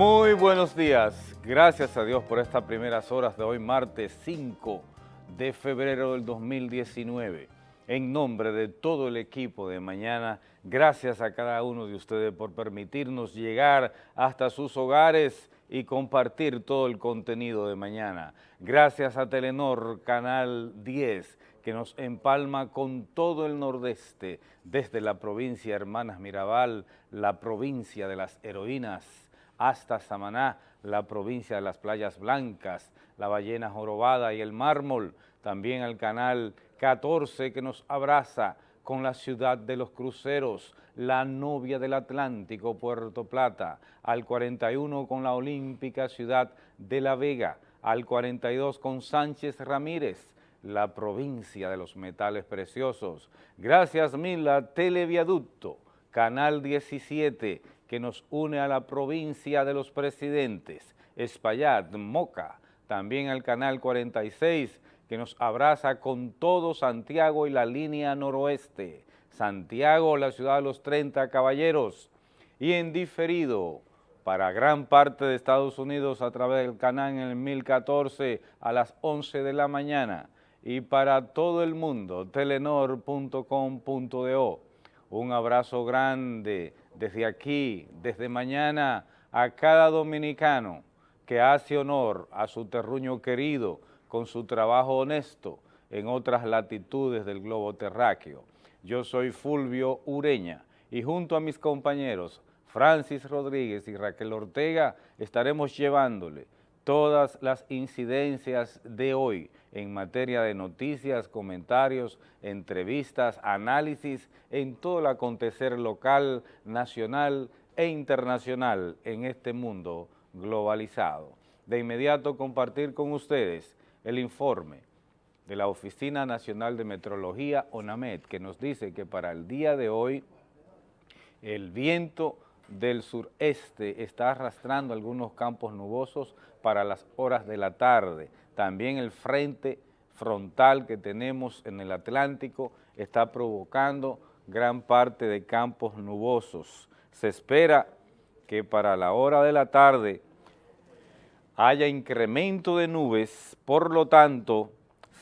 Muy buenos días. Gracias a Dios por estas primeras horas de hoy, martes 5 de febrero del 2019. En nombre de todo el equipo de mañana, gracias a cada uno de ustedes por permitirnos llegar hasta sus hogares y compartir todo el contenido de mañana. Gracias a Telenor Canal 10, que nos empalma con todo el nordeste, desde la provincia Hermanas Mirabal, la provincia de las heroínas, hasta Samaná, la provincia de las Playas Blancas, la Ballena Jorobada y el Mármol, también al canal 14 que nos abraza con la ciudad de los cruceros, la novia del Atlántico, Puerto Plata, al 41 con la olímpica ciudad de La Vega, al 42 con Sánchez Ramírez, la provincia de los metales preciosos. Gracias Mila Televiaducto, Canal 17, que nos une a la provincia de los presidentes, Espaillat, Moca, también al Canal 46, que nos abraza con todo Santiago y la línea noroeste, Santiago, la ciudad de los 30 caballeros, y en diferido para gran parte de Estados Unidos a través del canal en el 1014 a las 11 de la mañana, y para todo el mundo, telenor.com.do. Un abrazo grande desde aquí, desde mañana, a cada dominicano que hace honor a su terruño querido con su trabajo honesto en otras latitudes del globo terráqueo. Yo soy Fulvio Ureña y junto a mis compañeros Francis Rodríguez y Raquel Ortega estaremos llevándole todas las incidencias de hoy en materia de noticias, comentarios, entrevistas, análisis en todo el acontecer local, nacional e internacional en este mundo globalizado. De inmediato compartir con ustedes el informe de la Oficina Nacional de Metrología, ONAMED, que nos dice que para el día de hoy el viento del sureste está arrastrando algunos campos nubosos para las horas de la tarde. También el frente frontal que tenemos en el Atlántico está provocando gran parte de campos nubosos. Se espera que para la hora de la tarde haya incremento de nubes, por lo tanto,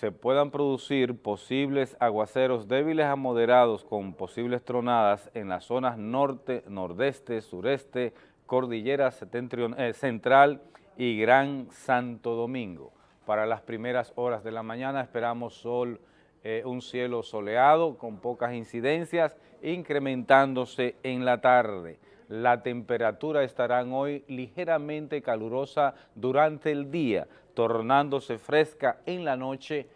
se puedan producir posibles aguaceros débiles a moderados con posibles tronadas en las zonas norte, nordeste, sureste, cordillera eh, central y Gran Santo Domingo. Para las primeras horas de la mañana esperamos sol, eh, un cielo soleado con pocas incidencias, incrementándose en la tarde. La temperatura estará hoy ligeramente calurosa durante el día, tornándose fresca en la noche,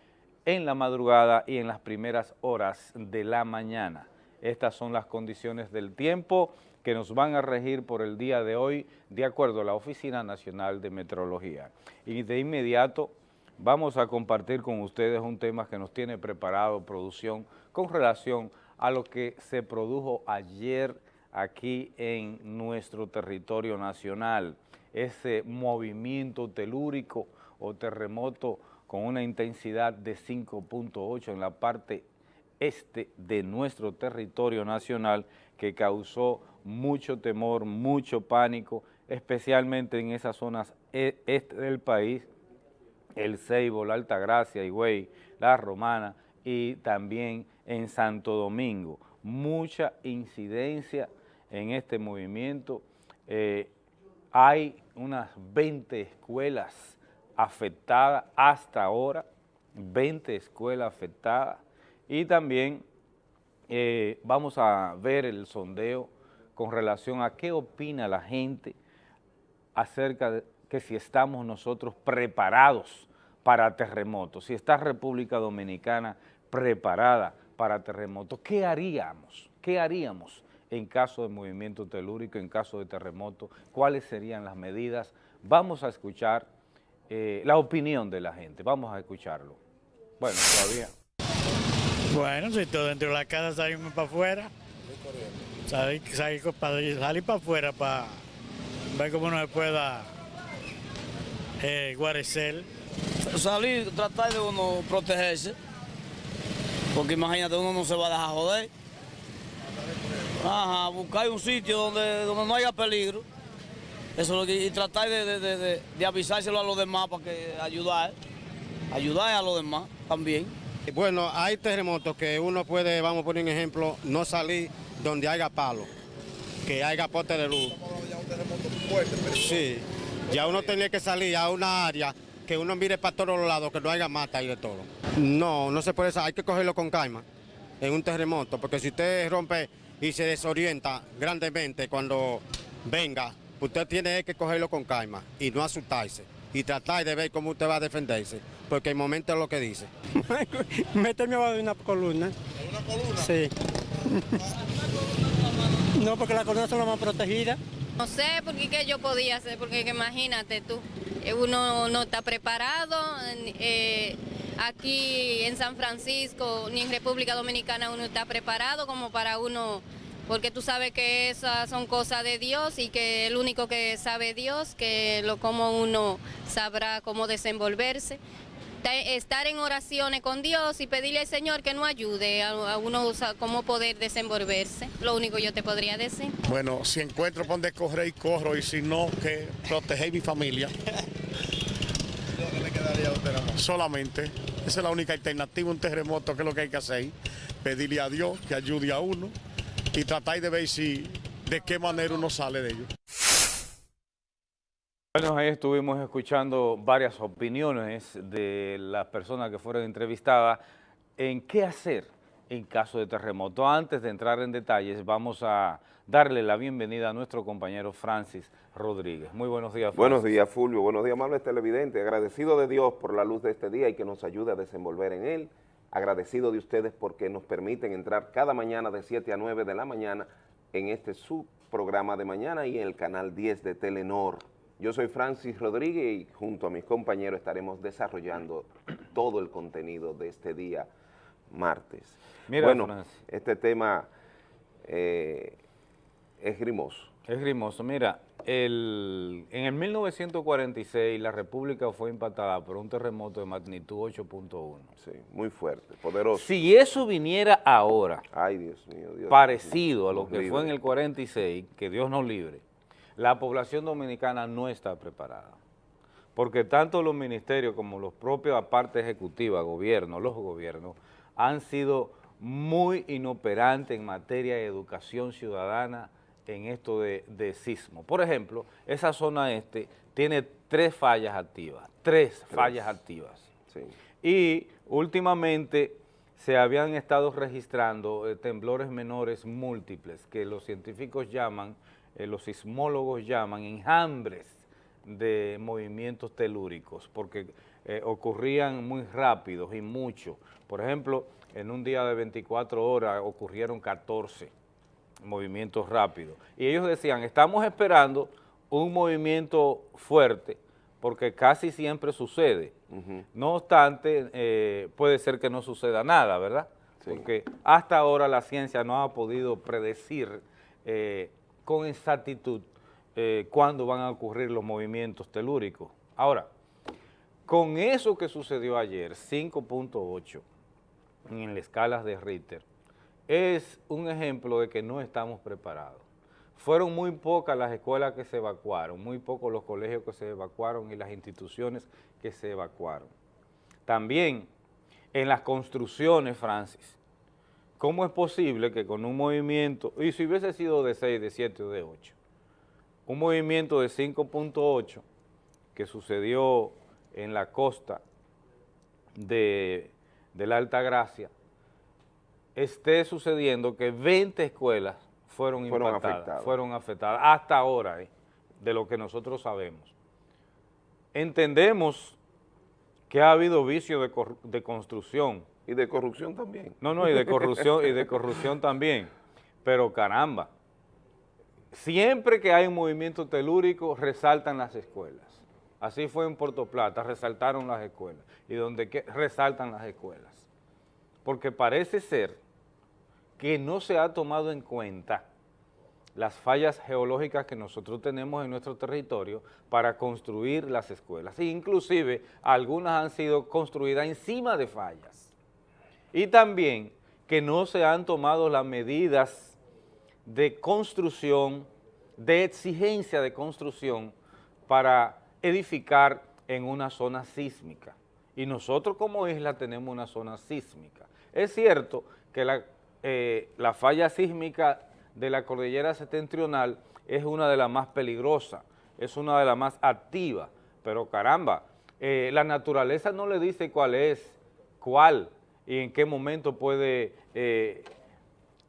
en la madrugada y en las primeras horas de la mañana. Estas son las condiciones del tiempo que nos van a regir por el día de hoy, de acuerdo a la Oficina Nacional de Metrología. Y de inmediato vamos a compartir con ustedes un tema que nos tiene preparado producción con relación a lo que se produjo ayer aquí en nuestro territorio nacional, ese movimiento telúrico o terremoto con una intensidad de 5.8 en la parte este de nuestro territorio nacional que causó mucho temor, mucho pánico, especialmente en esas zonas e, este del país, el Ceibo, la Altagracia, Higüey, la Romana y también en Santo Domingo. Mucha incidencia en este movimiento. Eh, hay unas 20 escuelas afectadas hasta ahora, 20 escuelas afectadas y también eh, vamos a ver el sondeo con relación a qué opina la gente acerca de que si estamos nosotros preparados para terremotos, si está República Dominicana preparada para terremotos, ¿qué haríamos? ¿Qué haríamos en caso de movimiento telúrico, en caso de terremoto? ¿Cuáles serían las medidas? Vamos a escuchar eh, la opinión de la gente, vamos a escucharlo. Bueno, todavía... Bueno, si todo dentro de la casa salimos para afuera, salir, salir, para afuera para ver cómo nos pueda é, Guarecel. Salir, tratar de uno protegerse, porque imagínate, uno no se va a dejar joder. Ajá, buscar un sitio donde, donde no haya peligro. Eso es lo que, y tratar de, de, de, de, avisárselo a los demás para que ayudar, ayudar a los demás también. Bueno, hay terremotos que uno puede, vamos a poner un ejemplo, no salir donde haya palo, que haya pote de luz. Sí, ya uno tiene que salir a una área que uno mire para todos los lados, que no haya mata y de todo. No, no se puede, hay que cogerlo con calma en un terremoto, porque si usted rompe y se desorienta grandemente cuando venga, usted tiene que cogerlo con calma y no asustarse y tratar de ver cómo usted va a defenderse, porque el momento es lo que dice. Méteme abajo de una columna. ¿En una columna? Sí. no, porque las columnas son las más protegidas. No sé porque qué yo podía hacer, porque imagínate tú, eh, uno no está preparado. Eh, aquí en San Francisco ni en República Dominicana uno está preparado como para uno, porque tú sabes que esas son cosas de Dios y que el único que sabe Dios, que lo como uno sabrá cómo desenvolverse estar en oraciones con Dios y pedirle al Señor que nos ayude a, uno a cómo poder desenvolverse. Lo único yo te podría decir. Bueno, si encuentro por donde correr y corro y si no, que proteger mi familia. ¿Qué le quedaría a usted Solamente. Esa es la única alternativa, un terremoto, que es lo que hay que hacer. Pedirle a Dios que ayude a uno y tratar de ver si de qué manera uno sale de ello. Bueno, ahí estuvimos escuchando varias opiniones de las personas que fueron entrevistadas en qué hacer en caso de terremoto. Antes de entrar en detalles, vamos a darle la bienvenida a nuestro compañero Francis Rodríguez. Muy buenos días, Francis. Buenos días, Fulvio. Buenos días, amables televidentes. Agradecido de Dios por la luz de este día y que nos ayude a desenvolver en él. Agradecido de ustedes porque nos permiten entrar cada mañana de 7 a 9 de la mañana en este subprograma de mañana y en el canal 10 de Telenor. Yo soy Francis Rodríguez y junto a mis compañeros estaremos desarrollando todo el contenido de este día martes. Mira, bueno, Francis. este tema eh, es grimoso. Es grimoso. Mira, el, en el 1946 la República fue impactada por un terremoto de magnitud 8.1. Sí, muy fuerte, poderoso. Si eso viniera ahora, Ay, Dios mío. Dios parecido a lo que fue en el 46, que Dios nos libre, la población dominicana no está preparada. Porque tanto los ministerios como los propios, aparte ejecutiva, gobierno, los gobiernos, han sido muy inoperantes en materia de educación ciudadana en esto de, de sismo. Por ejemplo, esa zona este tiene tres fallas activas, tres, fallas activas. Sí. Y últimamente se habían estado registrando eh, temblores menores múltiples, que los científicos llaman, eh, los sismólogos llaman enjambres de movimientos telúricos, porque eh, ocurrían muy rápidos y mucho. Por ejemplo, en un día de 24 horas ocurrieron 14 movimientos rápidos. Y ellos decían, estamos esperando un movimiento fuerte, porque casi siempre sucede. No obstante, eh, puede ser que no suceda nada, ¿verdad? Sí. Porque hasta ahora la ciencia no ha podido predecir eh, con exactitud eh, cuándo van a ocurrir los movimientos telúricos. Ahora, con eso que sucedió ayer, 5.8 en la escala de Richter, es un ejemplo de que no estamos preparados. Fueron muy pocas las escuelas que se evacuaron, muy pocos los colegios que se evacuaron y las instituciones que se evacuaron. También en las construcciones, Francis, ¿cómo es posible que con un movimiento, y si hubiese sido de 6, de 7 o de 8, un movimiento de 5.8 que sucedió en la costa de, de la Alta Gracia, esté sucediendo que 20 escuelas fueron, Fueron impactadas, afectadas. fueron afectadas, hasta ahora, eh, de lo que nosotros sabemos. Entendemos que ha habido vicio de, de construcción, Y de corrupción también. no, no, y de corrupción, y de corrupción también, pero caramba, siempre que hay un movimiento telúrico resaltan las escuelas. Así fue en Puerto Plata, resaltaron las escuelas, y donde que resaltan las escuelas. Porque parece ser que no se ha tomado en cuenta las fallas geológicas que nosotros tenemos en nuestro territorio para construir las escuelas. E inclusive algunas han sido construidas encima de fallas. Y también que no se han tomado las medidas de construcción de exigencia de construcción para edificar en una zona sísmica. Y nosotros como isla tenemos una zona sísmica. Es cierto que la, eh, la falla sísmica de la cordillera septentrional es una de las más peligrosas, es una de las más activas, pero caramba, eh, la naturaleza no le dice cuál es, cuál y en qué momento puede eh,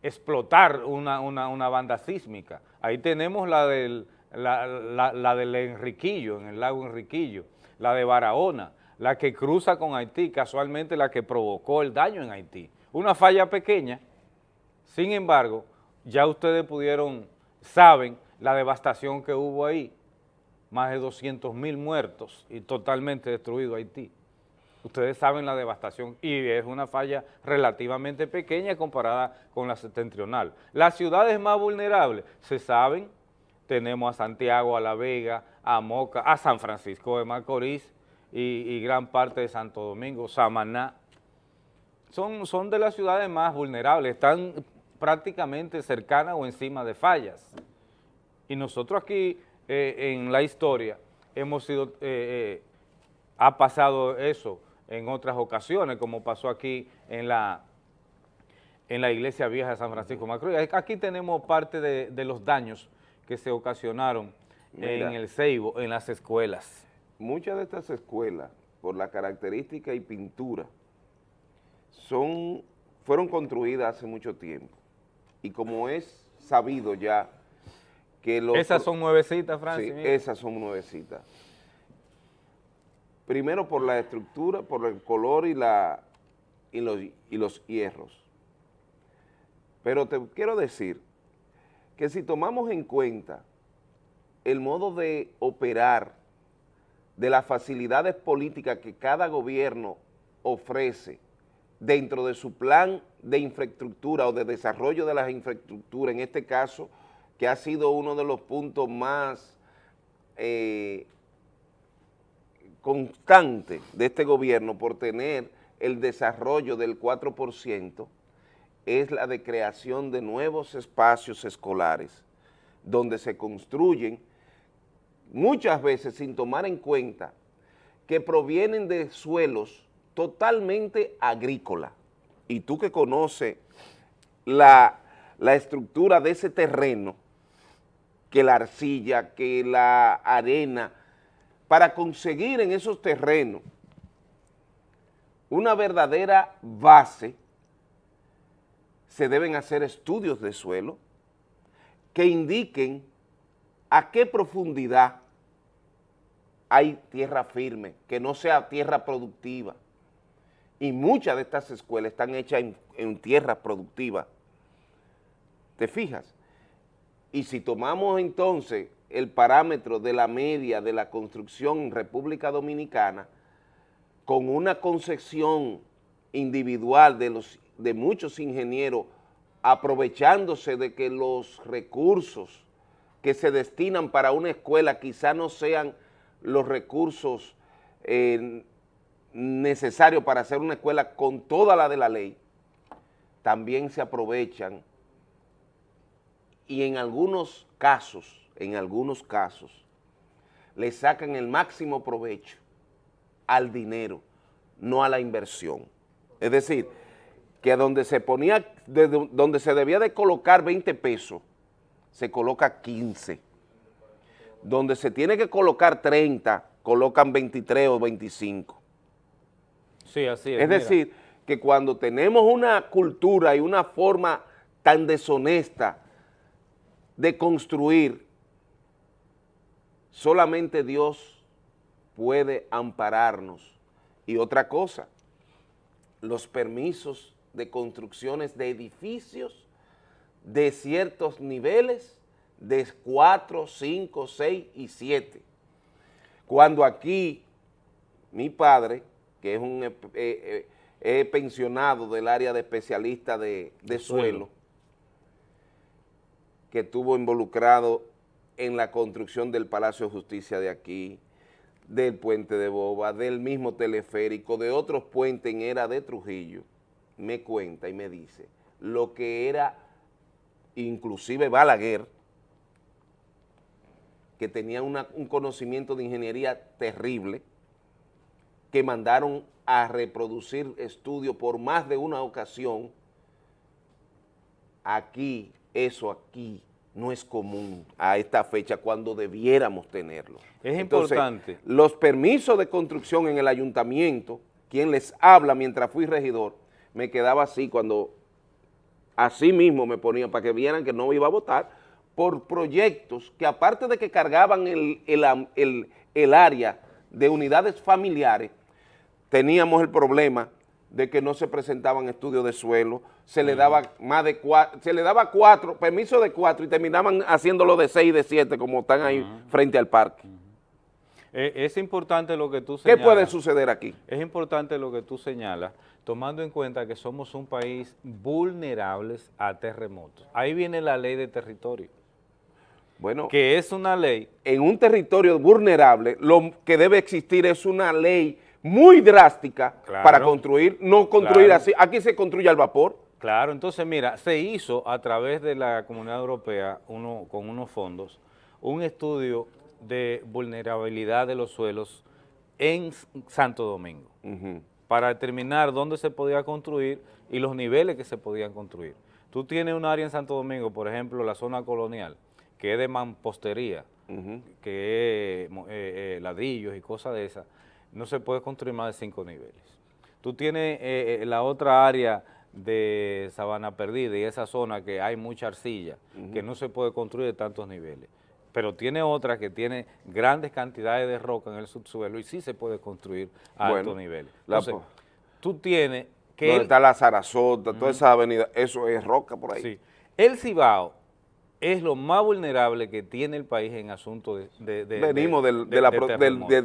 explotar una, banda sísmica. Ahí tenemos la del, la, del Enriquillo, en el lago Enriquillo, la de Barahona, la que cruza con Haití, casualmente la que provocó el daño en Haití. Una falla pequeña, sin embargo, ya ustedes pudieron, saben la devastación que hubo ahí, más de 200 mil muertos y totalmente destruido Haití. Ustedes saben la devastación y es una falla relativamente pequeña comparada con la septentrional. Las ciudades más vulnerables, se saben, tenemos a Santiago, a La Vega, a Moca, a San Francisco de Macorís y, gran parte de Santo Domingo, Samaná. Son, son de las ciudades más vulnerables, están prácticamente cercanas o encima de fallas. Y nosotros aquí eh, en la historia hemos sido, eh, eh, ha pasado eso en otras ocasiones, como pasó aquí en la, en la iglesia vieja de San Francisco Macro. Aquí tenemos parte de, los daños que se ocasionaron en el Ceibo, en las escuelas. Muchas de estas escuelas, por la característica y pintura, son, fueron construidas hace mucho tiempo. Y como es sabido ya esas son nuevecitas, Francis. Sí, esas son nuevecitas. Primero por la estructura, por el color y, la, y, los, y los hierros. Pero te quiero decir que si tomamos en cuenta el modo de operar de las facilidades políticas que cada gobierno ofrece dentro de su plan de infraestructura o de desarrollo de las infraestructuras, en este caso, que ha sido uno de los puntos más eh, constantes de este gobierno por tener el desarrollo del 4%, es la de creación de nuevos espacios escolares, donde se construyen muchas veces sin tomar en cuenta que provienen de suelos totalmente agrícolas. Y tú que conoces la, la estructura de ese terreno, que la arcilla, que la arena, para conseguir en esos terrenos una verdadera base, se deben hacer estudios de suelo que indiquen a qué profundidad hay tierra firme, que no sea tierra productiva. Y muchas de estas escuelas están hechas en, en tierra productiva. ¿Te fijas? Y si tomamos entonces el parámetro de la media de la construcción en República Dominicana, con una concepción individual de, los, de muchos ingenieros aprovechándose de que los recursos que se destinan para una escuela quizá no sean los recursos eh, necesarios para hacer una escuela con toda la de la ley, también se aprovechan y en algunos casos, en algunos casos, le sacan el máximo provecho al dinero, no a la inversión. Es decir, que donde se ponía, donde se debía de colocar 20 pesos, se coloca 15. Donde se tiene que colocar 30, colocan 23 o 25. Sí, así es. Es decir, que cuando tenemos una cultura y una forma tan deshonesta de construir, solamente Dios puede ampararnos. Y otra cosa, los permisos de construcciones de edificios de ciertos niveles de 4, 5, 6 y 7. Cuando aquí mi padre, que es un eh, eh, eh, pensionado del área de especialista de, suelo, que estuvo involucrado en la construcción del Palacio de Justicia de aquí, del puente de Boba, del mismo teleférico, de otros puentes en era de Trujillo, me cuenta y me dice lo que era inclusive Balaguer, que tenían una- un conocimiento de ingeniería terrible, que mandaron a reproducir estudios por más de una ocasión, aquí, eso aquí, no es común a esta fecha cuando debiéramos tenerlo. Es Entonces, importante. Los permisos de construcción en el ayuntamiento, quien les habla mientras fui regidor, me quedaba así cuando así mismo me ponía para que vieran que no iba a votar por proyectos que aparte de que cargaban el, el- el área de unidades familiares, teníamos el problema de que no se presentaban estudios de suelo, se le daba más de cuatro, se le daba cuatro, permiso de cuatro y terminaban haciéndolo de seis, de siete, como están ahí frente al parque. Eh, es importante lo que tú ¿Qué señalas. puede suceder aquí? Es importante lo que tú señalas, tomando en cuenta que somos un país vulnerables a terremotos. Ahí viene la ley de territorio, Bueno, que es una ley en un territorio vulnerable, lo que debe existir es una ley muy drástica Claro. para construir, no construir Claro. así. Aquí se construye al vapor. Claro, entonces mira, se hizo a través de la Comunidad Europea, uno, con unos fondos, un estudio de vulnerabilidad de los suelos en Santo Domingo, para determinar dónde se podía construir y los niveles que se podían construir. Tú tienes un área en Santo Domingo, por ejemplo, la zona colonial, que es de mampostería, que es eh, eh, ladrillos y cosas de esas, no se puede construir más de cinco niveles. Tú tienes eh, eh, la otra área de Sabana Perdida y esa zona que hay mucha arcilla, que no se puede construir de tantos niveles. Pero tiene otra que tiene grandes cantidades de roca en el subsuelo y sí se puede construir a Bueno, altos niveles. Entonces, tú tienes que... Donde el- está la Sarasota, toda esa avenida, eso es roca por ahí. Sí. El Cibao es lo más vulnerable que tiene el país en asuntos de, de- de- Venimos de- del,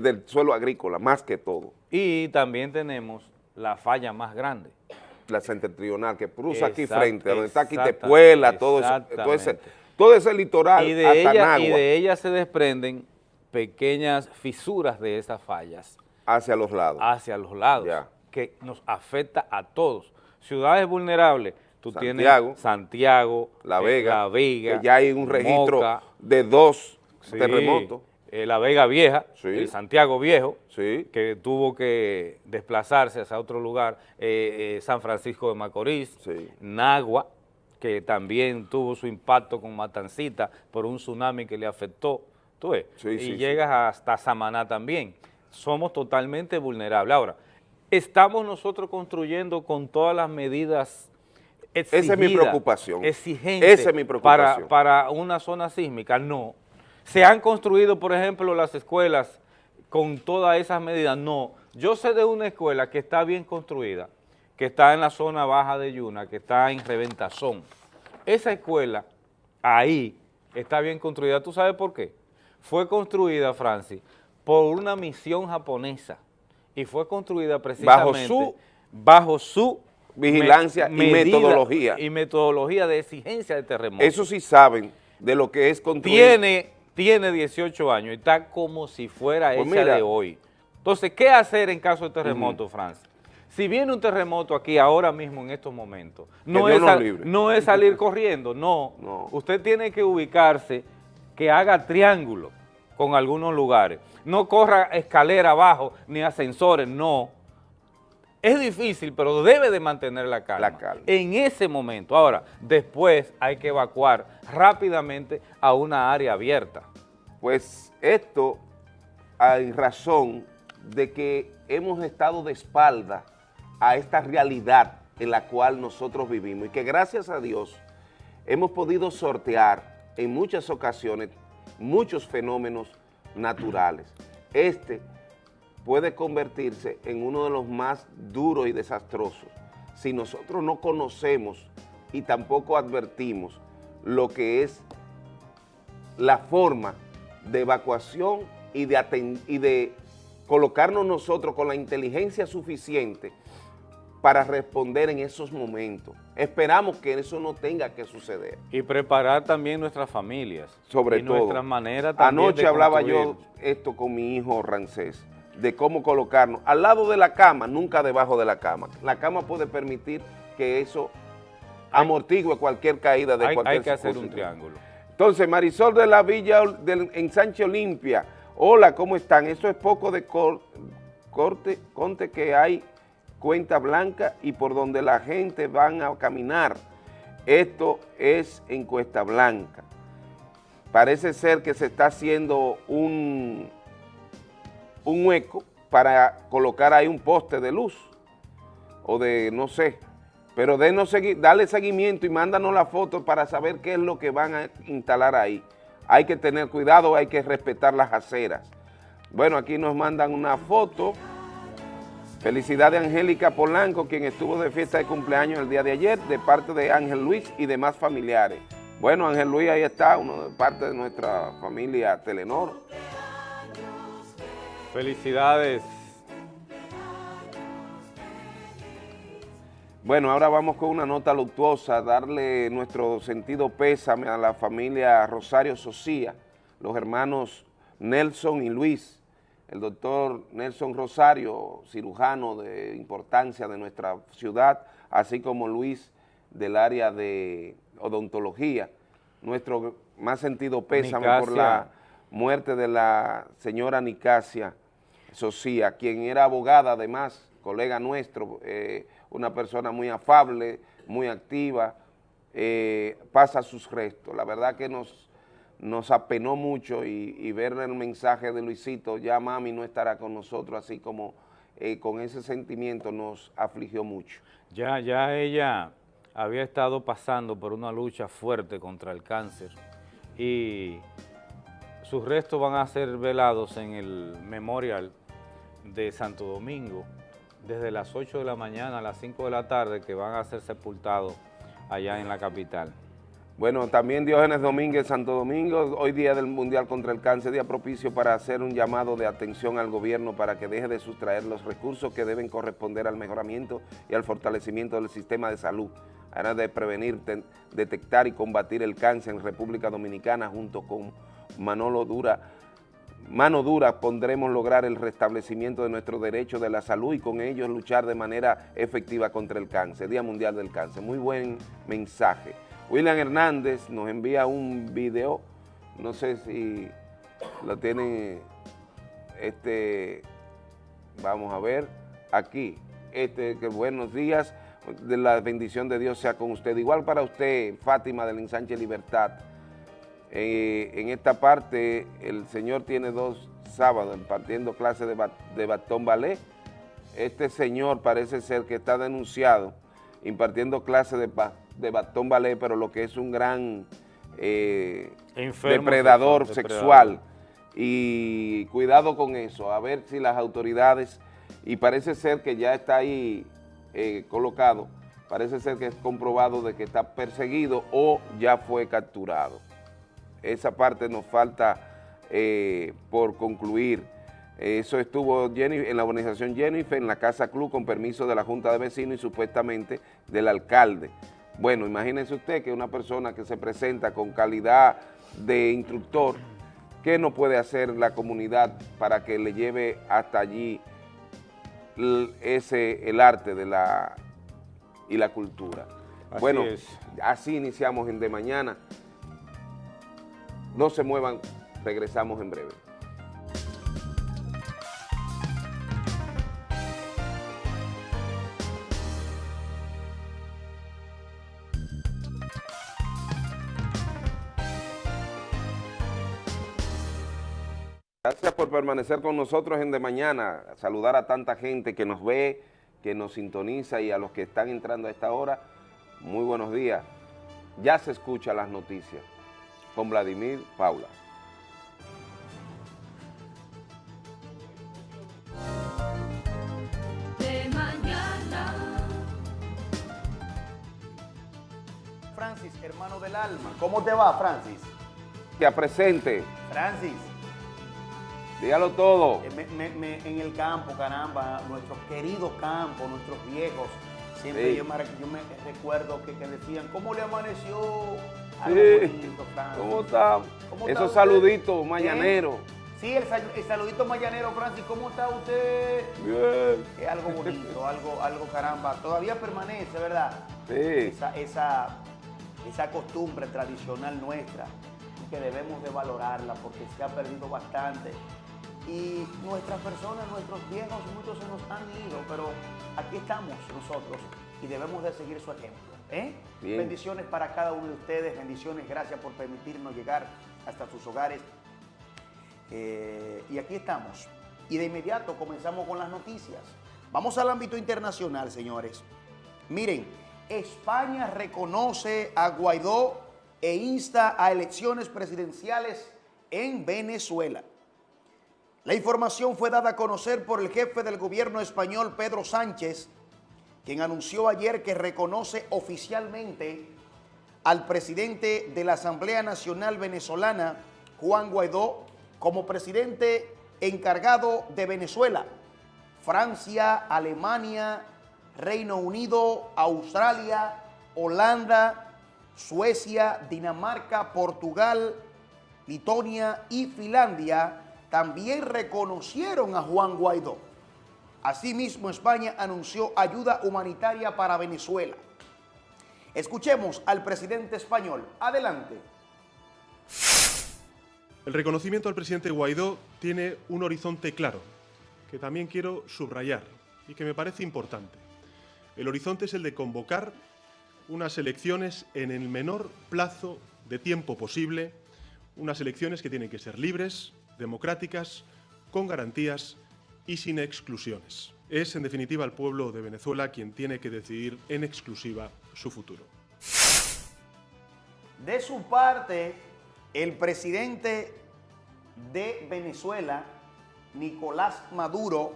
de- la suelo agrícola, más que todo. Y también tenemos la falla más grande. La septentrional que cruza aquí frente, donde está exacta- Quitepuela, todo, eso, todo, ese, todo ese litoral Y de, hasta ella, y de ella se desprenden pequeñas fisuras de esas fallas hacia los lados. hacia los lados, Ya. que nos afecta a todos. Ciudades vulnerables, tú Santiago, tienes Santiago, La eh, Vega, La Vega, que ya hay un registro Moca, de dos sí, terremotos. eh, La Vega Vieja, Sí. el Santiago Viejo, Sí. que tuvo que desplazarse hacia otro lugar, eh, eh, San Francisco de Macorís, Sí. Nagua, que también tuvo su impacto con Matancita por un tsunami que le afectó, tú ves, y llegas hasta Samaná también. Somos totalmente vulnerables. Ahora, estamos nosotros construyendo con todas las medidas Esa es mi preocupación. exigentes Esa es mi preocupación. Para, para una zona sísmica, no. ¿Se han construido, por ejemplo, las escuelas con todas esas medidas? No. Yo sé de una escuela que está bien construida, que está en la zona baja de Yuna, que está en Reventazón. Esa escuela, ahí, está bien construida. ¿Tú sabes por qué? Fue construida, Francis, por una misión japonesa y fue construida precisamente su- bajo su Vigilancia y metodología. Y metodología de exigencia de terremoto. Eso sí saben de lo que es construir. tiene, tiene 18 años y está como si fuera Pues mira. de hoy. Entonces, ¿qué hacer en caso de terremoto, Francis? Si viene un terremoto aquí ahora mismo en estos momentos, no, es, sal- no es salir corriendo, no. No. Usted tiene que ubicarse, que haga triángulo con algunos lugares. No corra escalera abajo ni ascensores, no. Es difícil, pero debe de mantener la calma. La calma. En ese momento. Ahora, después hay que evacuar rápidamente a una área abierta. Pues esto hay razón de que hemos estado de espalda a esta realidad en la cual nosotros vivimos y que gracias a Dios hemos podido sortear en muchas ocasiones muchos fenómenos naturales. Este puede convertirse en uno de los más duros y desastrosos si nosotros no conocemos y tampoco advertimos lo que es la forma de evacuación y de, aten- y de colocarnos nosotros con la inteligencia suficiente para responder en esos momentos. Esperamos que eso no tenga que suceder. Y preparar también nuestras familias. Sobre y todo. nuestra manera también Anoche de hablaba yo esto con mi hijo Rancés, de cómo colocarnos al lado de la cama, nunca debajo de la cama. La cama puede permitir que eso amortigue cualquier caída de hay, cualquier hay que hacer un triángulo. Entonces, Marisol de la Villa del, en Sánchez Olimpia, hola, ¿cómo están? Eso es poco de corte, conte que hay cuenta blanca y por donde la gente van a caminar. Esto es en Cuesta Blanca. Parece ser que se está haciendo un, un hueco para colocar ahí un poste de luz o de, no sé, pero denos, dale seguimiento y mándanos la foto para saber qué es lo que van a instalar ahí. Hay que tener cuidado, hay que respetar las aceras. Bueno, aquí nos mandan una foto. Felicidad de Angélica Polanco, quien estuvo de fiesta de cumpleaños el día de ayer, de parte de Ángel Luis y demás familiares. Bueno, Ángel Luis ahí está, uno de parte de nuestra familia Telenor. Felicidades. Bueno, ahora vamos con una nota luctuosa, darle nuestro sentido pésame a la familia Rosario Socía, los hermanos Nelson y Luis, el doctor Nelson Rosario, cirujano de importancia de nuestra ciudad, así como Luis del área de odontología. Nuestro más sentido pésame por la muerte de la señora Nicasia Socía, quien era abogada además, colega nuestro, eh, una persona muy afable, muy activa, eh, pasa sus restos. La verdad que nos, nos apenó mucho y, ver el mensaje de Luisito, ya mami no estará con nosotros, así como eh, con ese sentimiento nos afligió mucho. Ya, ya ella había estado pasando por una lucha fuerte contra el cáncer y sus restos van a ser velados en el memorial de Santo Domingo desde las 8 de la mañana a las 5 de la tarde que van a ser sepultados allá en la capital. Bueno, también Diógenes Domínguez, Santo Domingo, hoy día del Mundial contra el Cáncer, día propicio para hacer un llamado de atención al gobierno para que deje de sustraer los recursos que deben corresponder al mejoramiento y al fortalecimiento del sistema de salud, además de prevenir, detectar y combatir el cáncer en República Dominicana junto con Manolo Dura, mano dura pondremos lograr el restablecimiento de nuestros derechos de la salud y con ellos luchar de manera efectiva contra el cáncer, Día Mundial del Cáncer. Muy buen mensaje. William Hernández nos envía un video, no sé si lo tienen, este, vamos a ver, aquí, este, que buenos días, de la bendición de Dios sea con usted. Igual para usted, Fátima del Ensanche Libertad, eh, en esta parte el señor tiene dos sábados impartiendo clases de, batón ballet. Este señor parece ser que está denunciado impartiendo clases de, batón ballet, pero lo que es un gran eh, depredador sexual. Y cuidado con eso, a ver si las autoridades, y parece ser que ya está ahí eh, colocado, parece ser que es comprobado de que está perseguido o ya fue capturado esa parte nos falta eh, por concluir. Eso estuvo en la organización Jennifer, en la Casa Club, con permiso de la Junta de Vecinos y supuestamente del alcalde. Bueno, imagínense usted que una persona que se presenta con calidad de instructor, ¿qué no puede hacer la comunidad para que le lleve hasta allí ese, el arte de la, y la cultura? bueno, así iniciamos en De Mañana. No se muevan, regresamos en breve. Gracias por permanecer con nosotros en De Mañana, saludar a tanta gente que nos ve, que nos sintoniza y a los que están entrando a esta hora, muy buenos días. Ya se escuchan las noticias con Vladimir Paula. De mañana. Francis, hermano del alma. ¿Cómo te va, Francis? Que presente. Francis. Dígalo todo. Eh, en el campo, caramba, nuestros queridos campos, nuestros viejos, siempre yo, me, recuerdo que, que decían, ¿cómo le amaneció Sí. ¿Cómo está? Esos saluditos mañaneros. Sí, el, saludito mañanero, Francis, ¿cómo está usted? Bien. Es algo bonito, algo, algo caramba. Todavía permanece, ¿verdad? Sí. Esa, esa, esa costumbre tradicional nuestra que debemos de valorarla porque se ha perdido bastante. Y nuestras personas, nuestros viejos, muchos se nos han ido, pero aquí estamos nosotros y debemos de seguir su ejemplo. ¿Eh? Bendiciones para cada uno de ustedes, bendiciones, gracias por permitirnos llegar hasta sus hogares. Eh, y aquí estamos. Y de inmediato comenzamos con las noticias. Vamos al ámbito internacional, señores. Miren, España reconoce a Guaidó e insta a elecciones presidenciales en Venezuela. La información fue dada a conocer por el jefe del gobierno español, Pedro Sánchez, quien anunció ayer que reconoce oficialmente al presidente de la Asamblea Nacional Venezolana, Juan Guaidó, como presidente encargado de Venezuela. Francia, Alemania, Reino Unido, Australia, Holanda, Suecia, Dinamarca, Portugal, Litonia y Finlandia también reconocieron a Juan Guaidó. Asimismo, España anunció ayuda humanitaria para Venezuela. Escuchemos al presidente español. Adelante. El reconocimiento al presidente Guaidó tiene un horizonte claro, que también quiero subrayar y que me parece importante. El horizonte es el de convocar unas elecciones en el menor plazo de tiempo posible, unas elecciones que tienen que ser libres, democráticas, con garantías y sin exclusiones. Es, en definitiva, el pueblo de Venezuela quien tiene que decidir en exclusiva su futuro. De su parte, el presidente de Venezuela, Nicolás Maduro,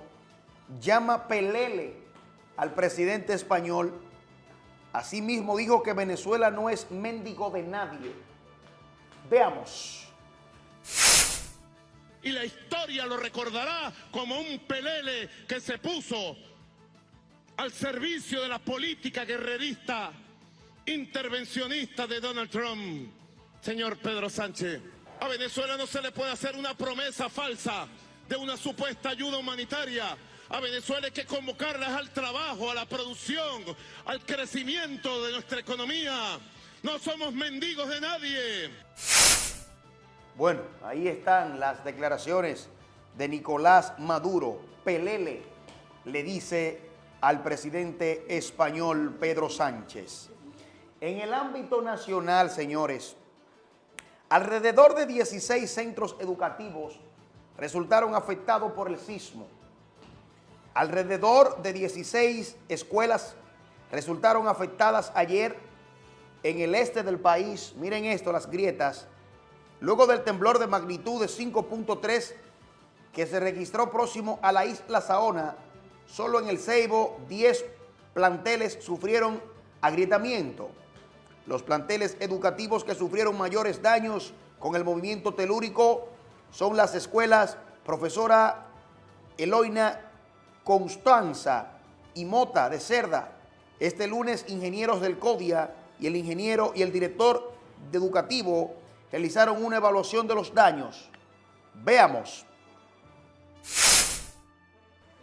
llama pelele al presidente español. Asimismo dijo que Venezuela no es mendigo de nadie. Veamos. Y la historia lo recordará como un pelele que se puso al servicio de la política guerrerista, intervencionista de Donald Trump. Señor Pedro Sánchez, a Venezuela no se le puede hacer una promesa falsa de una supuesta ayuda humanitaria. A Venezuela hay que convocarlas al trabajo, a la producción, al crecimiento de nuestra economía. No somos mendigos de nadie. Bueno, ahí están las declaraciones de Nicolás Maduro. Pelele le dice al presidente español Pedro Sánchez. En el ámbito nacional, señores, alrededor de 16 centros educativos resultaron afectados por el sismo. Alrededor de 16 escuelas resultaron afectadas ayer en el este del país. Miren esto, las grietas. Luego del temblor de magnitud de 5.3 que se registró próximo a la isla Saona, solo en el Ceibo 10 planteles sufrieron agrietamiento. Los planteles educativos que sufrieron mayores daños con el movimiento telúrico son las escuelas Profesora Eloina Constanza y Mota de Cerda. Este lunes, ingenieros del CODIA y el ingeniero y el director de educativo realizaron una evaluación de los daños. Veamos.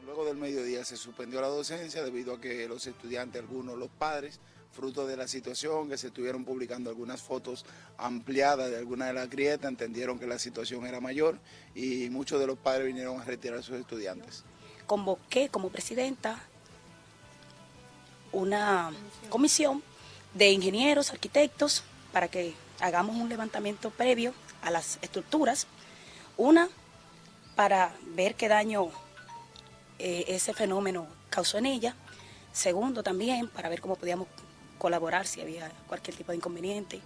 Luego del mediodía se suspendió la docencia debido a que los estudiantes, algunos los padres, fruto de la situación, que se estuvieron publicando algunas fotos ampliadas de algunas de las grietas, entendieron que la situación era mayor y muchos de los padres vinieron a retirar a sus estudiantes. Convoqué como presidenta una comisión de ingenieros, arquitectos, para que hagamos un levantamiento previo a las estructuras. Una, para ver qué daño eh, ese fenómeno causó en ella. Segundo, también para ver cómo podíamos colaborar si había cualquier tipo de inconveniente.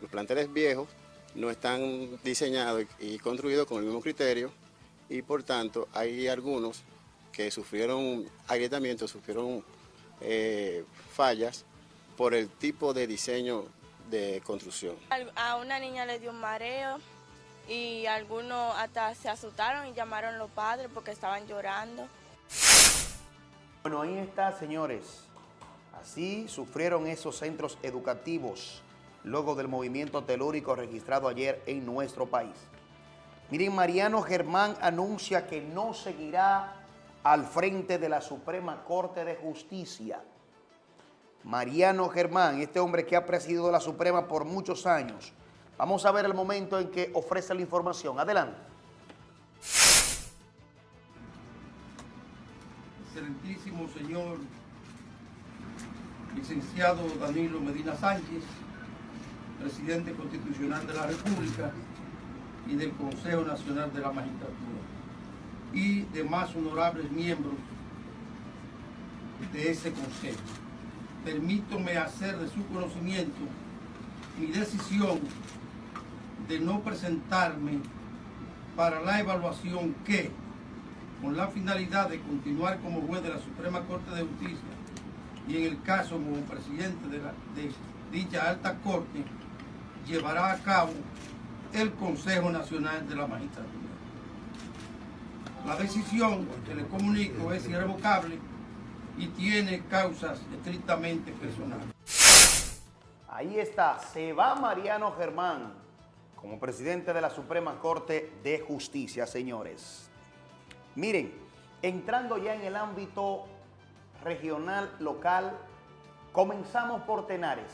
Los planteles viejos no están diseñados y construidos con el mismo criterio y por tanto hay algunos que sufrieron agrietamientos, sufrieron eh, fallas por el tipo de diseño de construcción. A una niña le dio un mareo y algunos hasta se asustaron y llamaron a los padres porque estaban llorando. Bueno, ahí está, señores. Así sufrieron esos centros educativos luego del movimiento telúrico registrado ayer en nuestro país. Miren, Mariano Germán anuncia que no seguirá al frente de la Suprema Corte de Justicia. Mariano Germán, este hombre que ha presidido la Suprema por muchos años, Vamos a ver el momento en que ofrece la información. Adelante. Excelentísimo señor licenciado Danilo Medina Sánchez, presidente constitucional de la República y del Consejo Nacional de la Magistratura, y demás honorables miembros de ese consejo. Permítome hacer de su conocimiento mi decisión de no presentarme para la evaluación que, con la finalidad de continuar como juez de la Suprema Corte de Justicia y en el caso como presidente de, de dicha alta corte, llevará a cabo el Consejo Nacional de la Magistratura. La decisión que le comunico es irrevocable y tiene causas estrictamente personales. Ahí está, se va Mariano Germán como presidente de la Suprema Corte de Justicia, señores. Miren, entrando ya en el ámbito regional, local, comenzamos por Tenares.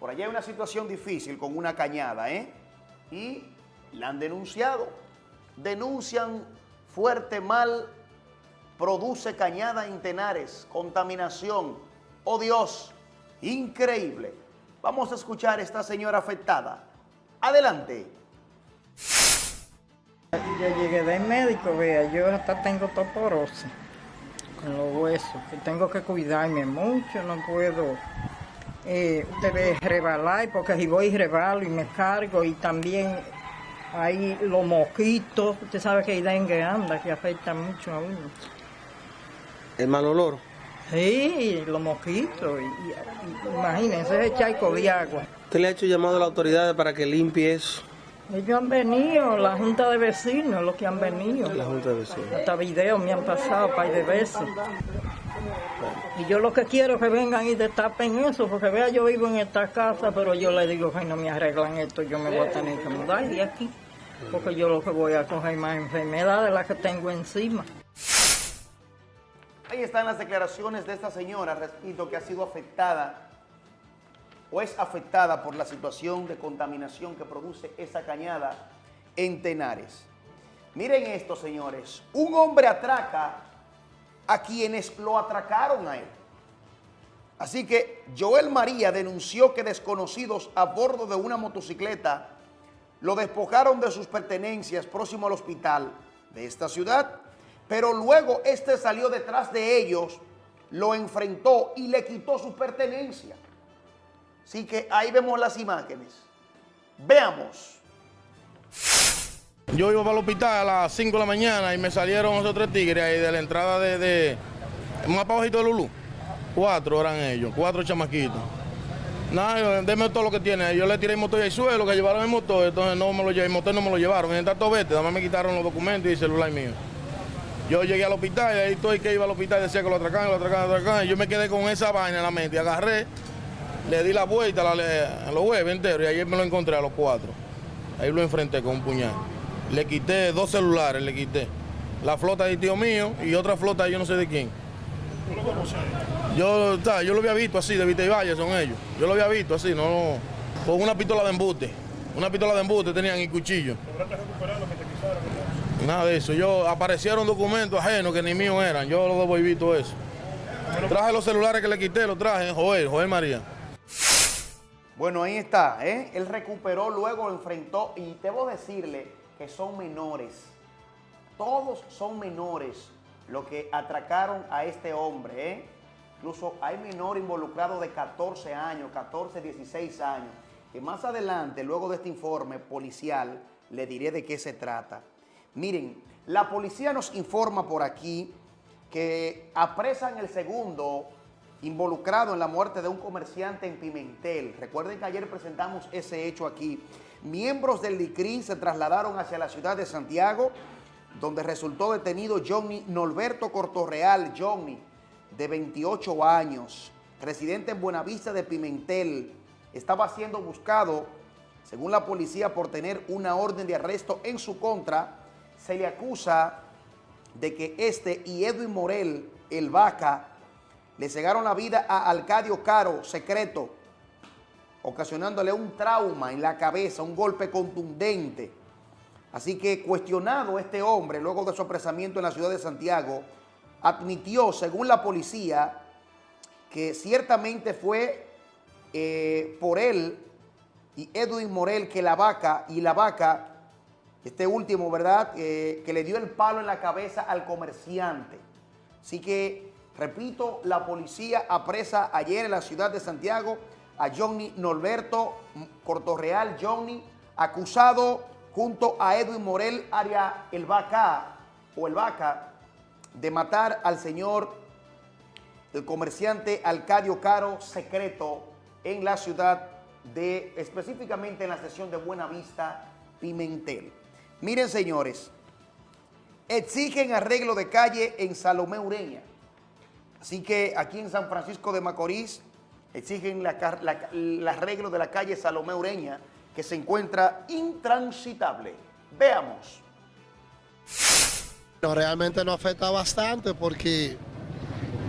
Por allá hay una situación difícil con una cañada, ¿eh? Y la han denunciado. Denuncian fuerte mal, produce cañada en Tenares, contaminación. Oh Dios, increíble. Vamos a escuchar a esta señora afectada. Adelante. Yo llegué del médico, vea, yo hasta tengo toporosis con los huesos, tengo que cuidarme mucho, no puedo eh, usted rebalar, porque si voy rebalo y me cargo, y también hay los mosquitos, usted sabe que hay dengue anda, que afecta mucho a uno. ¿El mal olor? Sí, los mosquitos, y, y, imagínense charco de agua. ¿Usted le ha hecho llamado a la autoridad para que limpie eso? Ellos han venido, la Junta de Vecinos, los que han venido. La Junta de Vecinos. Hasta videos me han pasado par de veces. Y yo lo que quiero es que vengan y destapen eso, porque vea, yo vivo en esta casa, pero yo le digo que no me arreglan esto, yo me voy a tener que mudar de aquí. Porque yo lo que voy a coger más enfermedades de las que tengo encima. Están las declaraciones de esta señora, repito, que ha sido afectada o es afectada por la situación de contaminación que produce esa cañada en Tenares. Miren esto, señores. Un hombre atraca a quienes lo atracaron a él. Así que Joel María denunció que desconocidos a bordo de una motocicleta lo despojaron de sus pertenencias próximo al hospital de esta ciudad, pero luego este salió detrás de ellos, lo enfrentó y le quitó sus pertenencias. Así que ahí vemos las imágenes. Veamos. Yo iba para el hospital a las 5 de la mañana y me salieron esos tres tigres ahí de la entrada de, de más de Lulú. Cuatro eran ellos, cuatro chamaquitos. Nada, denme todo lo que tiene. Yo le tiré el motor el suelo, que llevaron el motor, entonces no me lo llevé, el motor no me lo llevaron. En tanto vete, además me quitaron los documentos y el celular mío. Yo llegué al hospital y ahí estoy que iba al hospital decía que lo atracaban, lo atracaban, lo atracaban. Y yo me quedé con esa vaina en la mente agarré, le di la vuelta a, los huevos enteros y ayer me lo encontré a los cuatro. Ahí lo enfrenté con un puñal. Le quité dos celulares, le quité. La flota de tío mío y otra flota yo no sé de quién. Yo, yo lo había visto así, de Vita y Valle son ellos. Yo lo había visto así, no, con una pistola de embute. Una pistola de embute tenían y cuchillo. Nada de eso. Yo aparecieron documentos ajenos que ni míos eran. Yo lo devolví todo eso. Traje los celulares que le quité, los traje, Joel, Joel María. Bueno, ahí está, ¿eh? Él recuperó, luego enfrentó y debo decirle que son menores. Todos son menores los que atracaron a este hombre, ¿eh? Incluso hay menor involucrado de 14 años, 14, 16 años, que más adelante, luego de este informe policial, le diré de qué se trata. Miren, la policía nos informa por aquí que apresan el segundo involucrado en la muerte de un comerciante en Pimentel. Recuerden que ayer presentamos ese hecho aquí. Miembros del LICRI se trasladaron hacia la ciudad de Santiago, donde resultó detenido Johnny Norberto Cortorreal, Johnny, de 28 años, residente en Buenavista de Pimentel. Estaba siendo buscado, según la policía, por tener una orden de arresto en su contra. Se le acusa de que este y Edwin Morel, el Vaca, le cegaron la vida a Alcadio Caro, secreto, ocasionándole un trauma en la cabeza, un golpe contundente. Así que cuestionado este hombre, luego de su apresamiento en la ciudad de Santiago, admitió, según la policía, que ciertamente fue eh, por él y Edwin Morel que la vaca y la vaca, este último, ¿verdad?, eh, que le dio el palo en la cabeza al comerciante. Así que, repito, la policía apresa ayer en la ciudad de Santiago a Johnny Norberto Cortorreal, Johnny, acusado junto a Edwin Morel, área El Vaca, o El Vaca, de matar al señor, el comerciante Alcadio Caro Secreto en la ciudad de, específicamente en la sesión de Buenavista, Pimentel. Miren, señores, exigen arreglo de calle en Salomé Ureña. Así que aquí en San Francisco de Macorís exigen el arreglo de la calle Salomé Ureña, que se encuentra intransitable. Veamos. realmente nos afecta bastante porque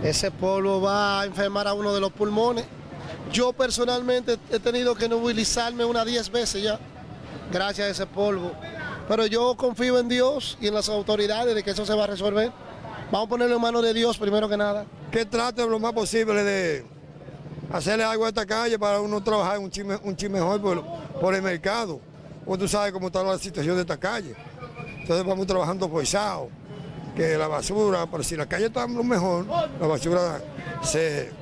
ese polvo va a enfermar a uno de los pulmones. Yo personalmente he tenido que movilizarme unas 10 veces ya, gracias a ese polvo. Pero yo confío en Dios y en las autoridades de que eso se va a resolver. Vamos a ponerlo en manos de Dios primero que nada. Que trate lo más posible de hacerle algo a esta calle para uno trabajar un chisme, un mejor por, el mercado. Pues tú sabes cómo está la situación de esta calle. Entonces vamos trabajando forzado, que la basura, pero si la calle está mejor, la basura se,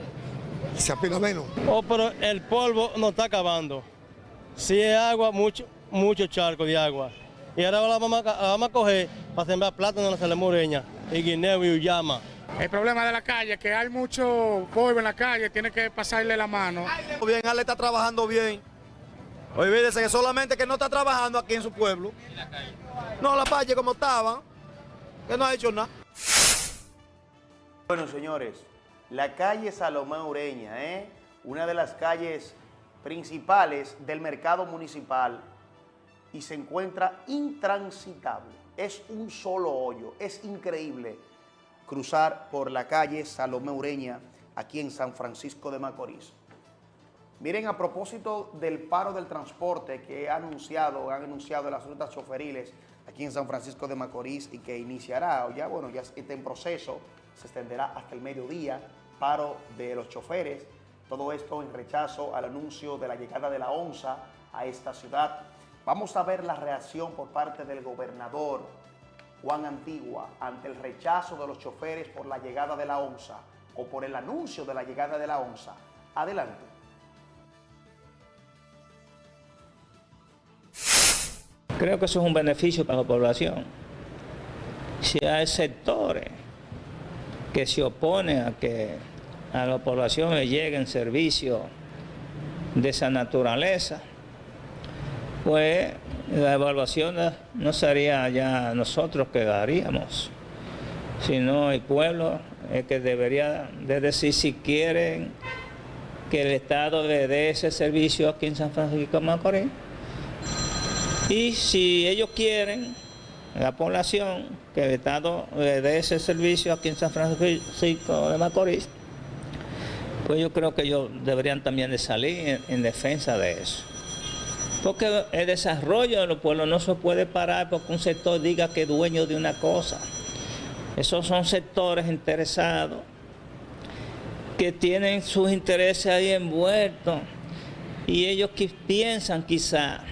se apila menos. Oh, pero el polvo no está acabando. Si es agua, mucho, mucho charco de agua. Y ahora la vamos, a, vamos a coger para sembrar plátano en la Salemoreña, y guineo y uyama. El problema de la calle es que hay mucho polvo en la calle, tiene que pasarle la mano. Bien, Ale está trabajando bien. Olvídese que solamente que no está trabajando aquí en su pueblo. No, la calle como estaba, que no ha hecho nada. Bueno, señores, la calle Salomón Ureña, ¿eh? una de las calles principales del mercado municipal y se encuentra intransitable. Es un solo hoyo, es increíble cruzar por la calle Salomé Ureña, aquí en San Francisco de Macorís. Miren, a propósito del paro del transporte que ha anunciado, han anunciado las rutas choferiles aquí en San Francisco de Macorís y que iniciará, ya bueno, ya está en proceso, se extenderá hasta el mediodía, paro de los choferes, todo esto en rechazo al anuncio de la llegada de la ONSA a esta ciudad. Vamos a ver la reacción por parte del gobernador Juan Antigua ante el rechazo de los choferes por la llegada de la ONSA o por el anuncio de la llegada de la ONSA. Adelante. Creo que eso es un beneficio para la población. Si hay sectores que se oponen a que a la población le lleguen servicios de esa naturaleza, pues la evaluación no sería ya nosotros que daríamos, sino el pueblo el que debería de decir si quieren que el Estado le dé ese servicio aquí en San Francisco de Macorís. Y si ellos quieren, la población, que el Estado le dé ese servicio aquí en San Francisco de Macorís, pues yo creo que ellos deberían también de salir en defensa de eso. Porque el desarrollo de los pueblos no se puede parar porque un sector diga que es dueño de una cosa. Esos son sectores interesados que tienen sus intereses ahí envueltos y ellos que piensan quizá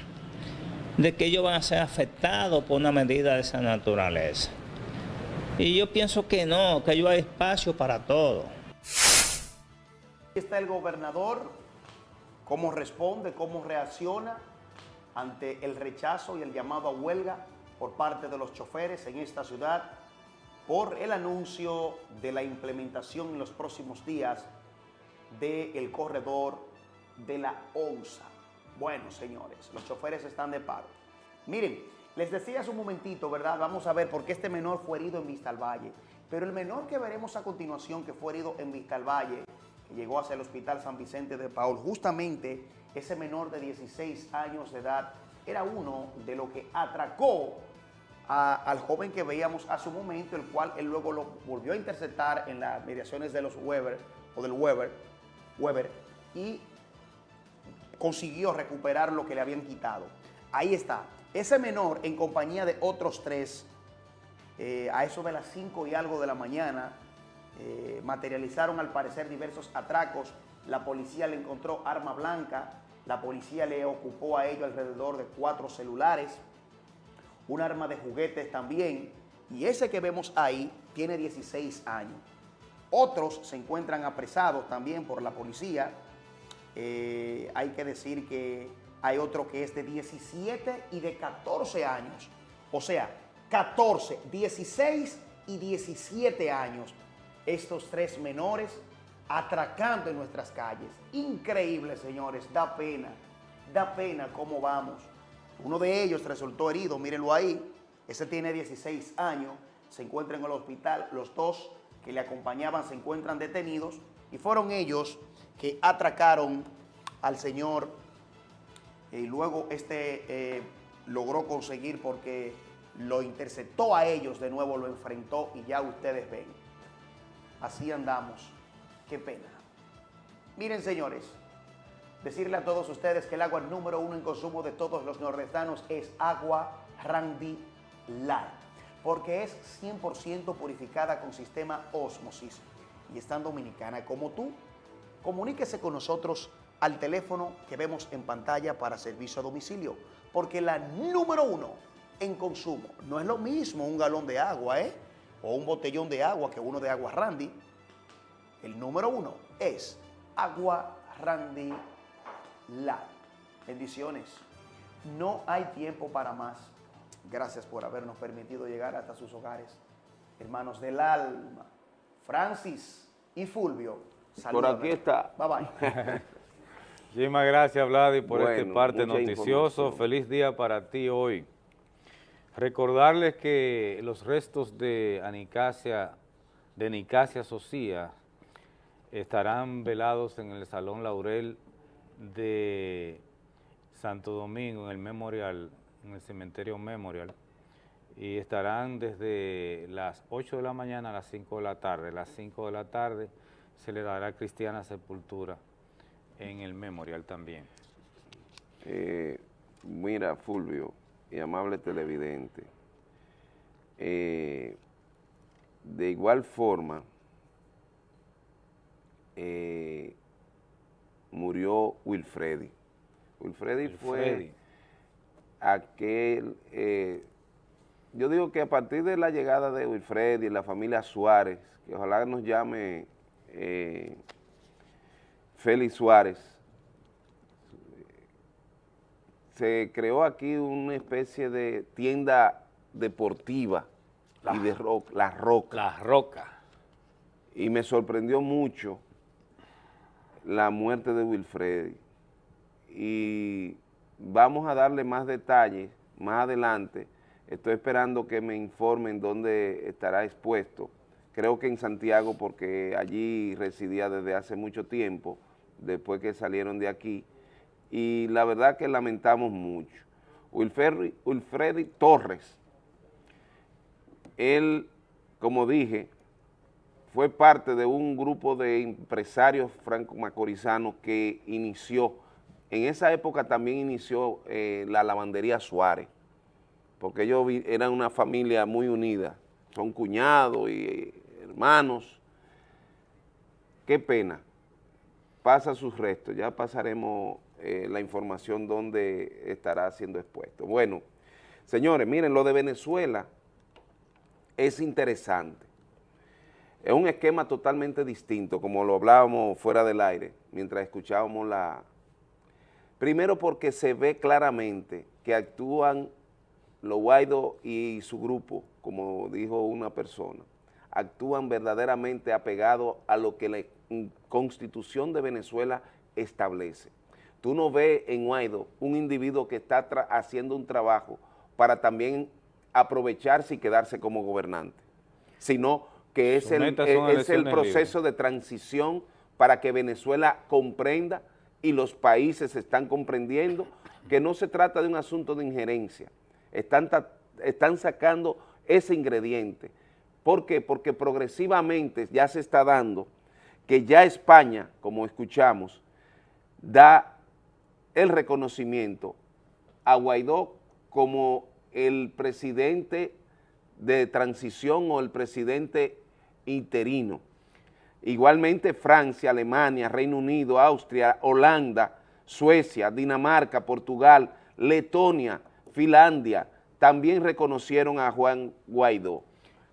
de que ellos van a ser afectados por una medida de esa naturaleza. Y yo pienso que no, que hay espacio para todo. Está el gobernador, cómo responde, cómo reacciona ante el rechazo y el llamado a huelga por parte de los choferes en esta ciudad por el anuncio de la implementación en los próximos días del corredor de la ONSA. Bueno, señores, los choferes están de paro. Miren, les decía hace un momentito, ¿verdad? Vamos a ver por qué este menor fue herido en Vista al Valle. Pero el menor que veremos a continuación que fue herido en Vista al Valle, que llegó hacia el Hospital San Vicente de Paul, justamente ese menor de 16 años de edad era uno de los que atracó al joven que veíamos hace un momento, el cual él luego lo volvió a interceptar en las mediaciones de los Weber o del Weber, Weber y consiguió recuperar lo que le habían quitado. Ahí está. Ese menor, en compañía de otros tres, eh, a eso de las 5 y algo de la mañana, eh, materializaron al parecer diversos atracos. La policía le encontró arma blanca, la policía le ocupó a ellos alrededor de cuatro celulares, un arma de juguetes también, y ese que vemos ahí tiene 16 años. Otros se encuentran apresados también por la policía. Eh, hay que decir que hay otro que es de 17 y de 14 años. O sea, 14, 16 y 17 años. Estos tres menores atracando en nuestras calles. Increíble, señores. Da pena. Da pena cómo vamos. Uno de ellos resultó herido, mírenlo ahí. Ese tiene 16 años. Se encuentra en el hospital. Los dos que le acompañaban se encuentran detenidos. Y fueron ellos que atracaron al señor. Y luego este eh, logró conseguir porque lo interceptó a ellos de nuevo, lo enfrentó y ya ustedes ven. Así andamos. Qué pena. Miren, señores, decirle a todos ustedes que el agua número uno en consumo de todos los nordestanos es agua Randy Light, porque es 100% purificada con sistema osmosis y es tan dominicana como tú. Comuníquese con nosotros al teléfono que vemos en pantalla para servicio a domicilio, porque la número uno en consumo no es lo mismo un galón de agua, ¿eh? O un botellón de agua que uno de agua Randy. El número uno es Agua Randy Light. Bendiciones. No hay tiempo para más. Gracias por habernos permitido llegar hasta sus hogares. Hermanos del alma, Francis y Fulvio. Por aquí está. Bye bye. Muchísimas gracias, Vladi, por este parte noticioso. Feliz día para ti hoy. Recordarles que los restos de Anicasia, de Nicasia Socia estarán velados en el Salón Laurel de Santo Domingo, en el Memorial, en el Cementerio Memorial, y estarán desde las 8 de la mañana a las 5 de la tarde. A las 5 de la tarde se le dará cristiana sepultura en el Memorial también. Eh, mira, Fulvio y amable televidente, eh, de igual forma, eh, murió Wilfredi. Wilfredi fue aquel, eh, yo digo que a partir de la llegada de Wilfredi y la familia Suárez, que ojalá nos llame eh, Félix Suárez, se creó aquí una especie de tienda deportiva y de rock, La Roca. La Roca. Y me sorprendió mucho la muerte de Wilfredi. Y vamos a darle más detalles más adelante. Estoy esperando que me informen dónde estará expuesto. Creo que en Santiago porque allí residía desde hace mucho tiempo, después que salieron de aquí y la verdad que lamentamos mucho. Wilfredi, Torres, él, como dije, fue parte de un grupo de empresarios franco-macorizanos que inició, en esa época también inició eh, la lavandería Suárez, porque ellos eran una familia muy unida, son cuñados y eh, hermanos. Qué pena, pasa sus restos, ya pasaremos eh, la información donde estará siendo expuesto. Bueno, señores, miren, lo de Venezuela es interesante. Es un esquema totalmente distinto, como lo hablábamos fuera del aire, mientras escuchábamos la... Primero porque se ve claramente que actúan los Guaido y su grupo, como dijo una persona, actúan verdaderamente apegados a lo que la Constitución de Venezuela establece. Tú no ves en Guaido un individuo que está haciendo un trabajo para también aprovecharse y quedarse como gobernante, sino que es el, unas es el proceso de transición para que Venezuela comprenda y los países están comprendiendo que no se trata de un asunto de injerencia, están, están sacando ese ingrediente. ¿Por qué? Porque progresivamente ya se está dando que ya España, como escuchamos, da el reconocimiento a Guaidó como el presidente de transición o el presidente interino. Igualmente Francia, Alemania, Reino Unido, Austria, Holanda, Suecia, Dinamarca, Portugal, Letonia, Finlandia, también reconocieron a Juan Guaidó.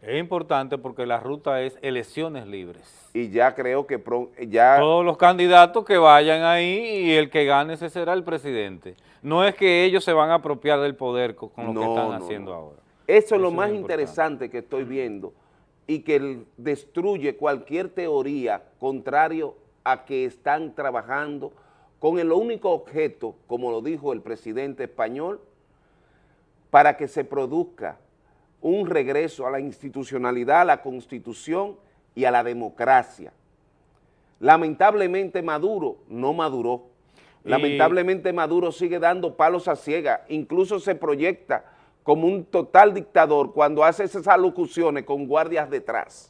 Es importante porque la ruta es elecciones libres. Y ya creo que ya... Todos los candidatos que vayan ahí y el que gane ese será el presidente. No es que ellos se van a apropiar del poder con, lo que están haciendo ahora. Eso es lo más interesante que estoy viendo y que destruye cualquier teoría contrario a que están trabajando con el único objeto, como lo dijo el presidente español, para que se produzca un regreso a la institucionalidad, a la constitución y a la democracia. Lamentablemente Maduro no maduró. Lamentablemente Maduro sigue dando palos a ciega, incluso se proyecta como un total dictador cuando hace esas alocuciones con guardias detrás.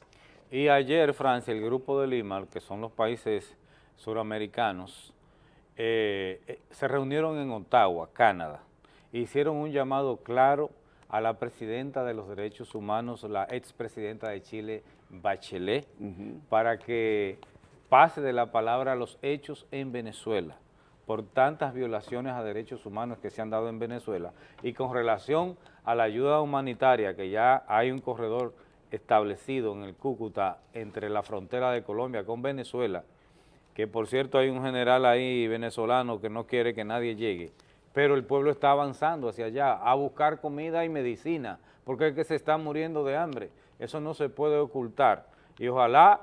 Y ayer, Francia, el grupo de Lima, que son los países suramericanos, eh, eh, se reunieron en Ottawa, Canadá, e hicieron un llamado claro a la presidenta de los derechos humanos, la expresidenta de Chile, Bachelet, para que pase de la palabra a los hechos en Venezuela por tantas violaciones a derechos humanos que se han dado en Venezuela y con relación a la ayuda humanitaria, que ya hay un corredor establecido en el Cúcuta entre la frontera de Colombia con Venezuela, que por cierto hay un general ahí venezolano que no quiere que nadie llegue, pero el pueblo está avanzando hacia allá a buscar comida y medicina, porque es que se está muriendo de hambre, eso no se puede ocultar, y ojalá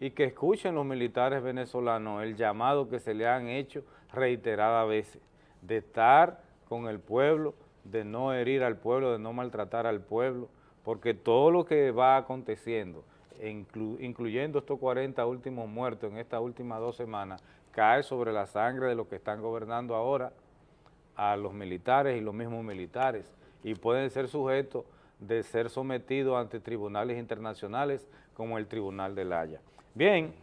y que escuchen los militares venezolanos el llamado que se le han hecho reiteradas veces, de estar con el pueblo, de no herir al pueblo, de no maltratar al pueblo, porque todo lo que va aconteciendo, incluyendo estos 40 últimos muertos en estas últimas dos semanas, cae sobre la sangre de los que están gobernando ahora a los militares y los mismos militares, y pueden ser sujetos de ser sometidos ante tribunales internacionales como el Tribunal de La Haya. Bien,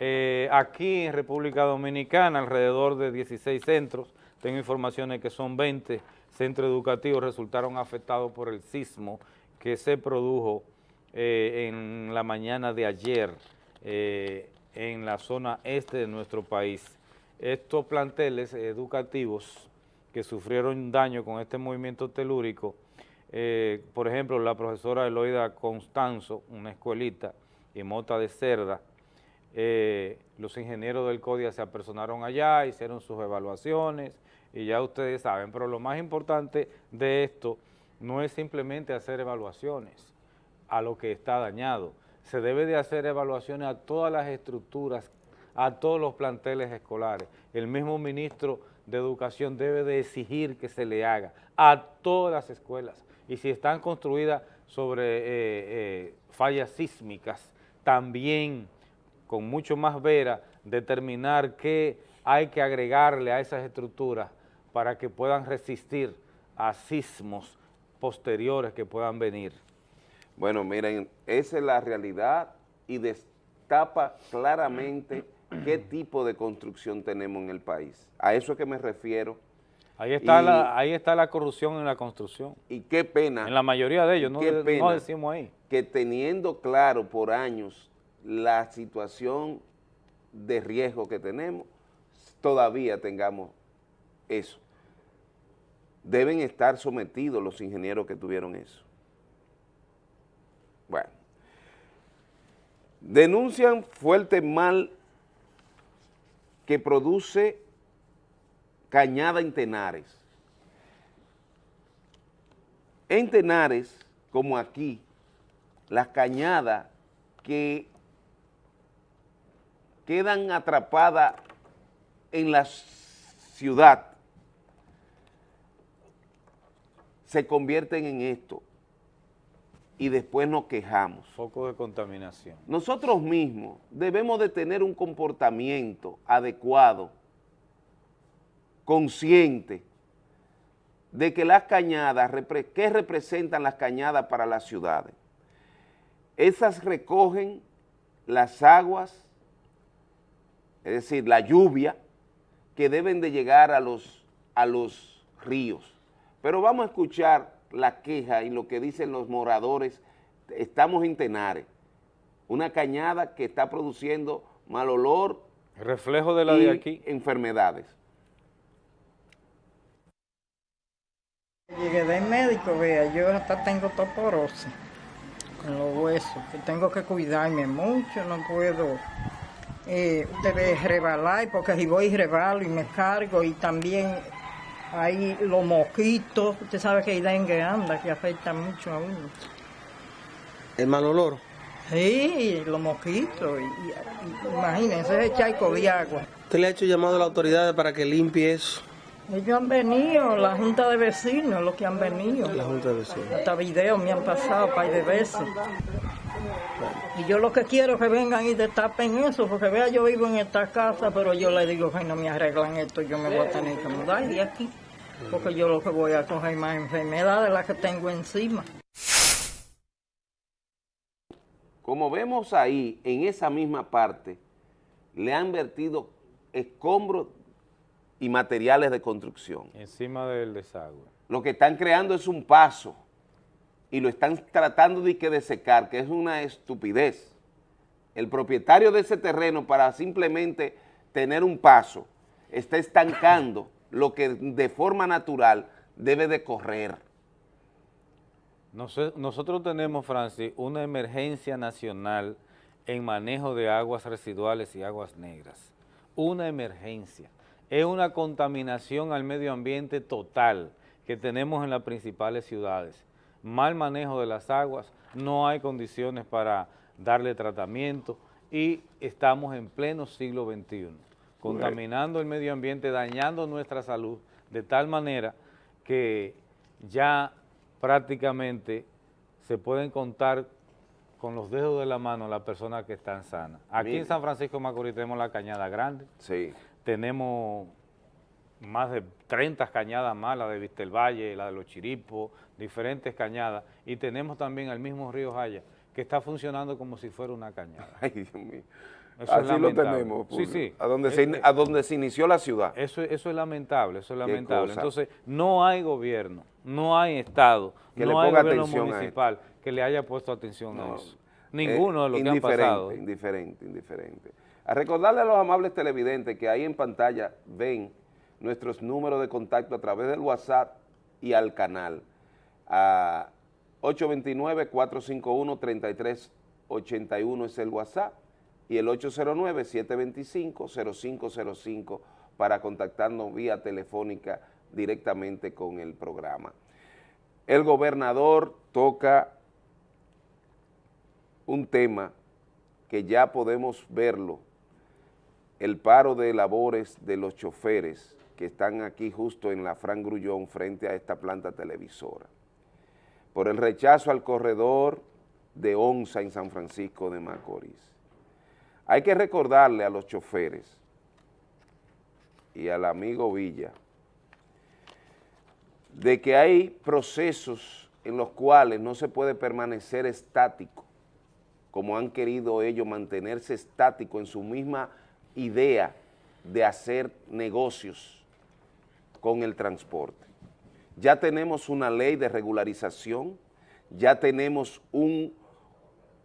eh, aquí en República Dominicana alrededor de 16 centros, tengo informaciones que son 20 centros educativos resultaron afectados por el sismo que se produjo eh, en la mañana de ayer eh, en la zona este de nuestro país. Estos planteles educativos que sufrieron daño con este movimiento telúrico, por ejemplo, la profesora Eloida Constanzo, una escuelita, y Mota de Cerda, eh, los ingenieros del CODIA se apersonaron allá, hicieron sus evaluaciones y ya ustedes saben, pero lo más importante de esto no es simplemente hacer evaluaciones a lo que está dañado, se debe de hacer evaluaciones a todas las estructuras, a todos los planteles escolares. El mismo ministro de Educación debe de exigir que se le haga a todas las escuelas. Y si están construidas sobre eh, eh, fallas sísmicas, también con mucho más vera determinar qué hay que agregarle a esas estructuras para que puedan resistir a sismos posteriores que puedan venir. Bueno, miren, esa es la realidad y destapa claramente qué tipo de construcción tenemos en el país. A eso es que me refiero. Ahí está, la, ahí está la corrupción en la construcción. Y qué pena. En la mayoría de ellos, no, no decimos ahí que teniendo claro por años la situación de riesgo que tenemos, todavía tengamos eso. Deben estar sometidos los ingenieros que tuvieron eso. Bueno. Denuncian fuerte mal que produce cañada en Tenares. En Tenares, como aquí, las cañadas que quedan atrapadas en la ciudad se convierten en esto y después nos quejamos. Foco de contaminación. Nosotros mismos debemos de tener un comportamiento adecuado, consciente, de que las cañadas, ¿qué representan las cañadas para las ciudades? Esas recogen las aguas, es decir, la lluvia, que deben de llegar a los, a los ríos. Pero vamos a escuchar la queja y lo que dicen los moradores. Estamos en Tenares, una cañada que está produciendo mal olor. Reflejo de la y de aquí. enfermedades. Llegué del médico, vea, yo hasta tengo toporosis con los huesos, que tengo que cuidarme mucho, no puedo, eh, usted ve, rebalar, porque si voy y rebalo y me cargo, y también hay los mosquitos, usted sabe que hay dengue anda, que afecta mucho a uno. ¿El mal olor? Sí, los mosquitos, y, y- imagínense ese charco de agua. ¿Usted le ha hecho llamado a las autoridades para que limpie eso? Ellos han venido, la junta de vecinos, los que han venido. La Junta de Vecinos. Hasta videos me han pasado par de veces. Y yo lo que quiero es que vengan y destapen eso, porque vea, yo vivo en esta casa, pero yo le digo que no me arreglan esto, yo me voy a tener que mudar de aquí. Porque yo lo que voy a coger más enfermedades de las que tengo encima. Como vemos ahí, en esa misma parte, le han vertido escombros y materiales de construcción. Encima del desagüe. Lo que están creando es un paso y lo están tratando de, que de secar, que es una estupidez. El propietario de ese terreno para simplemente tener un paso está estancando lo que de forma natural debe de correr. Nosotros tenemos, Francis, una emergencia nacional en manejo de aguas residuales y aguas negras. Una emergencia. Es una contaminación al medio ambiente total que tenemos en las principales ciudades. Mal manejo de las aguas, no hay condiciones para darle tratamiento y estamos en pleno siglo XXI, contaminando el medio ambiente, dañando nuestra salud de tal manera que ya prácticamente se pueden contar con los dedos de la mano las personas que están sanas. Aquí Mira. en San Francisco de Macorís tenemos la Cañada Grande, Sí. Tenemos más de 30 cañadas más, la de Vistel Valle, la de Los Chiripos, diferentes cañadas, y tenemos también el mismo río Jaya, que está funcionando como si fuera una cañada. Ay, Dios mío. Eso es Así lo tenemos. Sí, sí. A donde, se, Eh, a donde se inició la ciudad. Eso, eso es lamentable, eso es lamentable. Entonces, no hay gobierno, no hay Estado, Que no le hay ponga gobierno atención a municipal que le haya puesto atención a eso. Ninguno de los Eh, que han pasado. ¿eh? Indiferente, indiferente. A recordarle a los amables televidentes que ahí en pantalla ven nuestros números de contacto a través del WhatsApp y al canal. A 829-451-3381 es el WhatsApp y el 809-725-0505 para contactarnos vía telefónica directamente con el programa. El gobernador toca un tema que ya podemos verlo, el paro de labores de los choferes que están aquí justo en la Fran Grullón frente a esta planta televisora, por el rechazo al corredor de Onza en San Francisco de Macorís. Hay que recordarle a los choferes y al amigo Villa de que hay procesos en los cuales no se puede permanecer estático, como han querido ellos mantenerse estático en su misma idea de hacer negocios con el transporte. Ya tenemos una ley de regularización, ya tenemos un,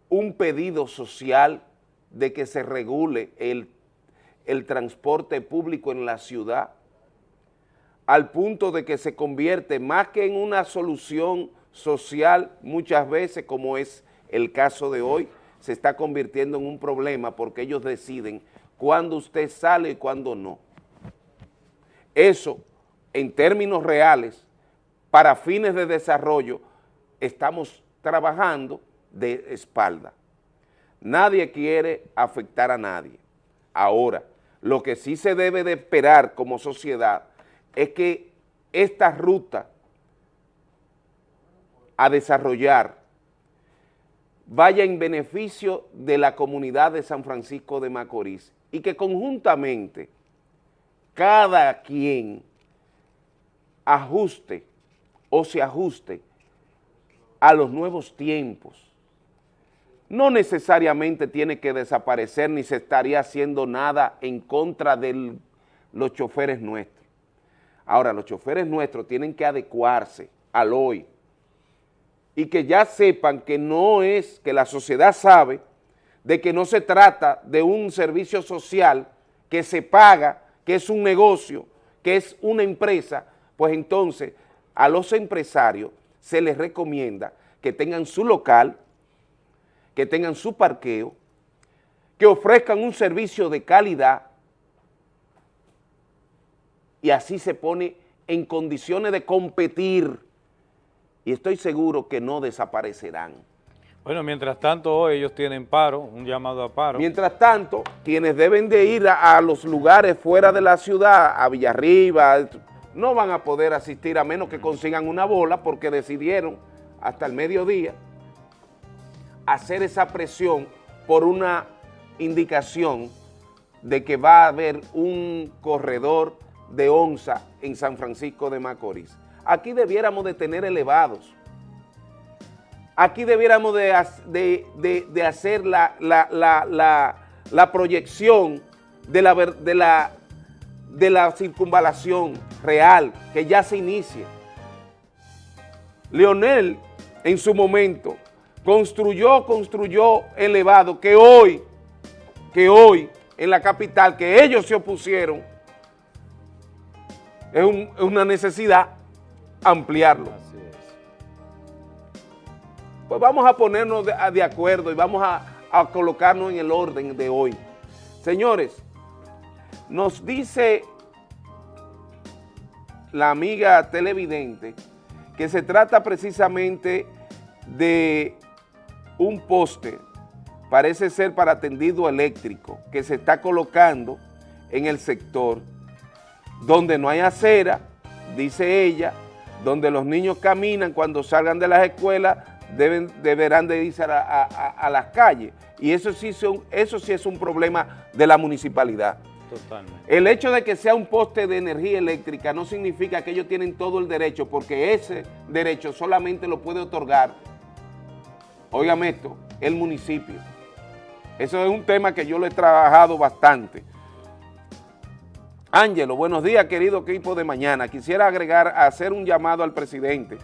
un pedido social de que se regule el, el transporte público en la ciudad, al punto de que se convierte más que en una solución social muchas veces, como es el caso de hoy, se está convirtiendo en un problema porque ellos deciden cuándo usted sale y cuándo no. Eso, en términos reales, para fines de desarrollo, estamos trabajando de espalda. Nadie quiere afectar a nadie. Ahora, lo que sí se debe de esperar como sociedad es que esta ruta a desarrollar vaya en beneficio de la comunidad de San Francisco de Macorís y que conjuntamente cada quien ajuste o se ajuste a los nuevos tiempos. No necesariamente tiene que desaparecer ni se estaría haciendo nada en contra del, los choferes nuestros. Ahora, los choferes nuestros tienen que adecuarse al hoy y que ya sepan que no es, que la sociedad sabe de que no se trata de un servicio social que se paga, que es un negocio, que es una empresa, pues entonces a los empresarios se les recomienda que tengan su local, que tengan su parqueo, que ofrezcan un servicio de calidad y así se pone en condiciones de competir y estoy seguro que no desaparecerán. Bueno, mientras tanto hoy ellos tienen paro, un llamado a paro. Mientras tanto, quienes deben de ir a, a los lugares fuera de la ciudad, a Villarriba, no van a poder asistir a menos que consigan una bola porque decidieron hasta el mediodía hacer esa presión por una indicación de que va a haber un corredor de onza en San Francisco de Macorís. Aquí debiéramos de tener elevados. Aquí debiéramos de, de, hacer la, la, proyección de la, de, la, de la circunvalación real, que ya se inicia. Leonel, en su momento, construyó, construyó elevado, que hoy, que hoy, en la capital, que ellos se opusieron, es, una necesidad ampliarlo. Pues vamos a ponernos de, acuerdo y vamos a, a colocarnos en el orden de hoy. Señores, nos dice la amiga televidente que se trata precisamente de un poste, parece ser para tendido eléctrico, que se está colocando en el sector donde no hay acera, dice ella, donde los niños caminan cuando salgan de las escuelas, deben, deberán de irse a, las calles. Y eso sí, son, eso sí es un problema de la municipalidad. Totalmente. El hecho de que sea un poste de energía eléctrica no significa que ellos tienen todo el derecho, porque ese derecho solamente lo puede otorgar, óigame esto, el municipio. Eso es un tema que yo lo he trabajado bastante. Ángelo, buenos días, querido equipo de mañana. Quisiera agregar, hacer un llamado al presidente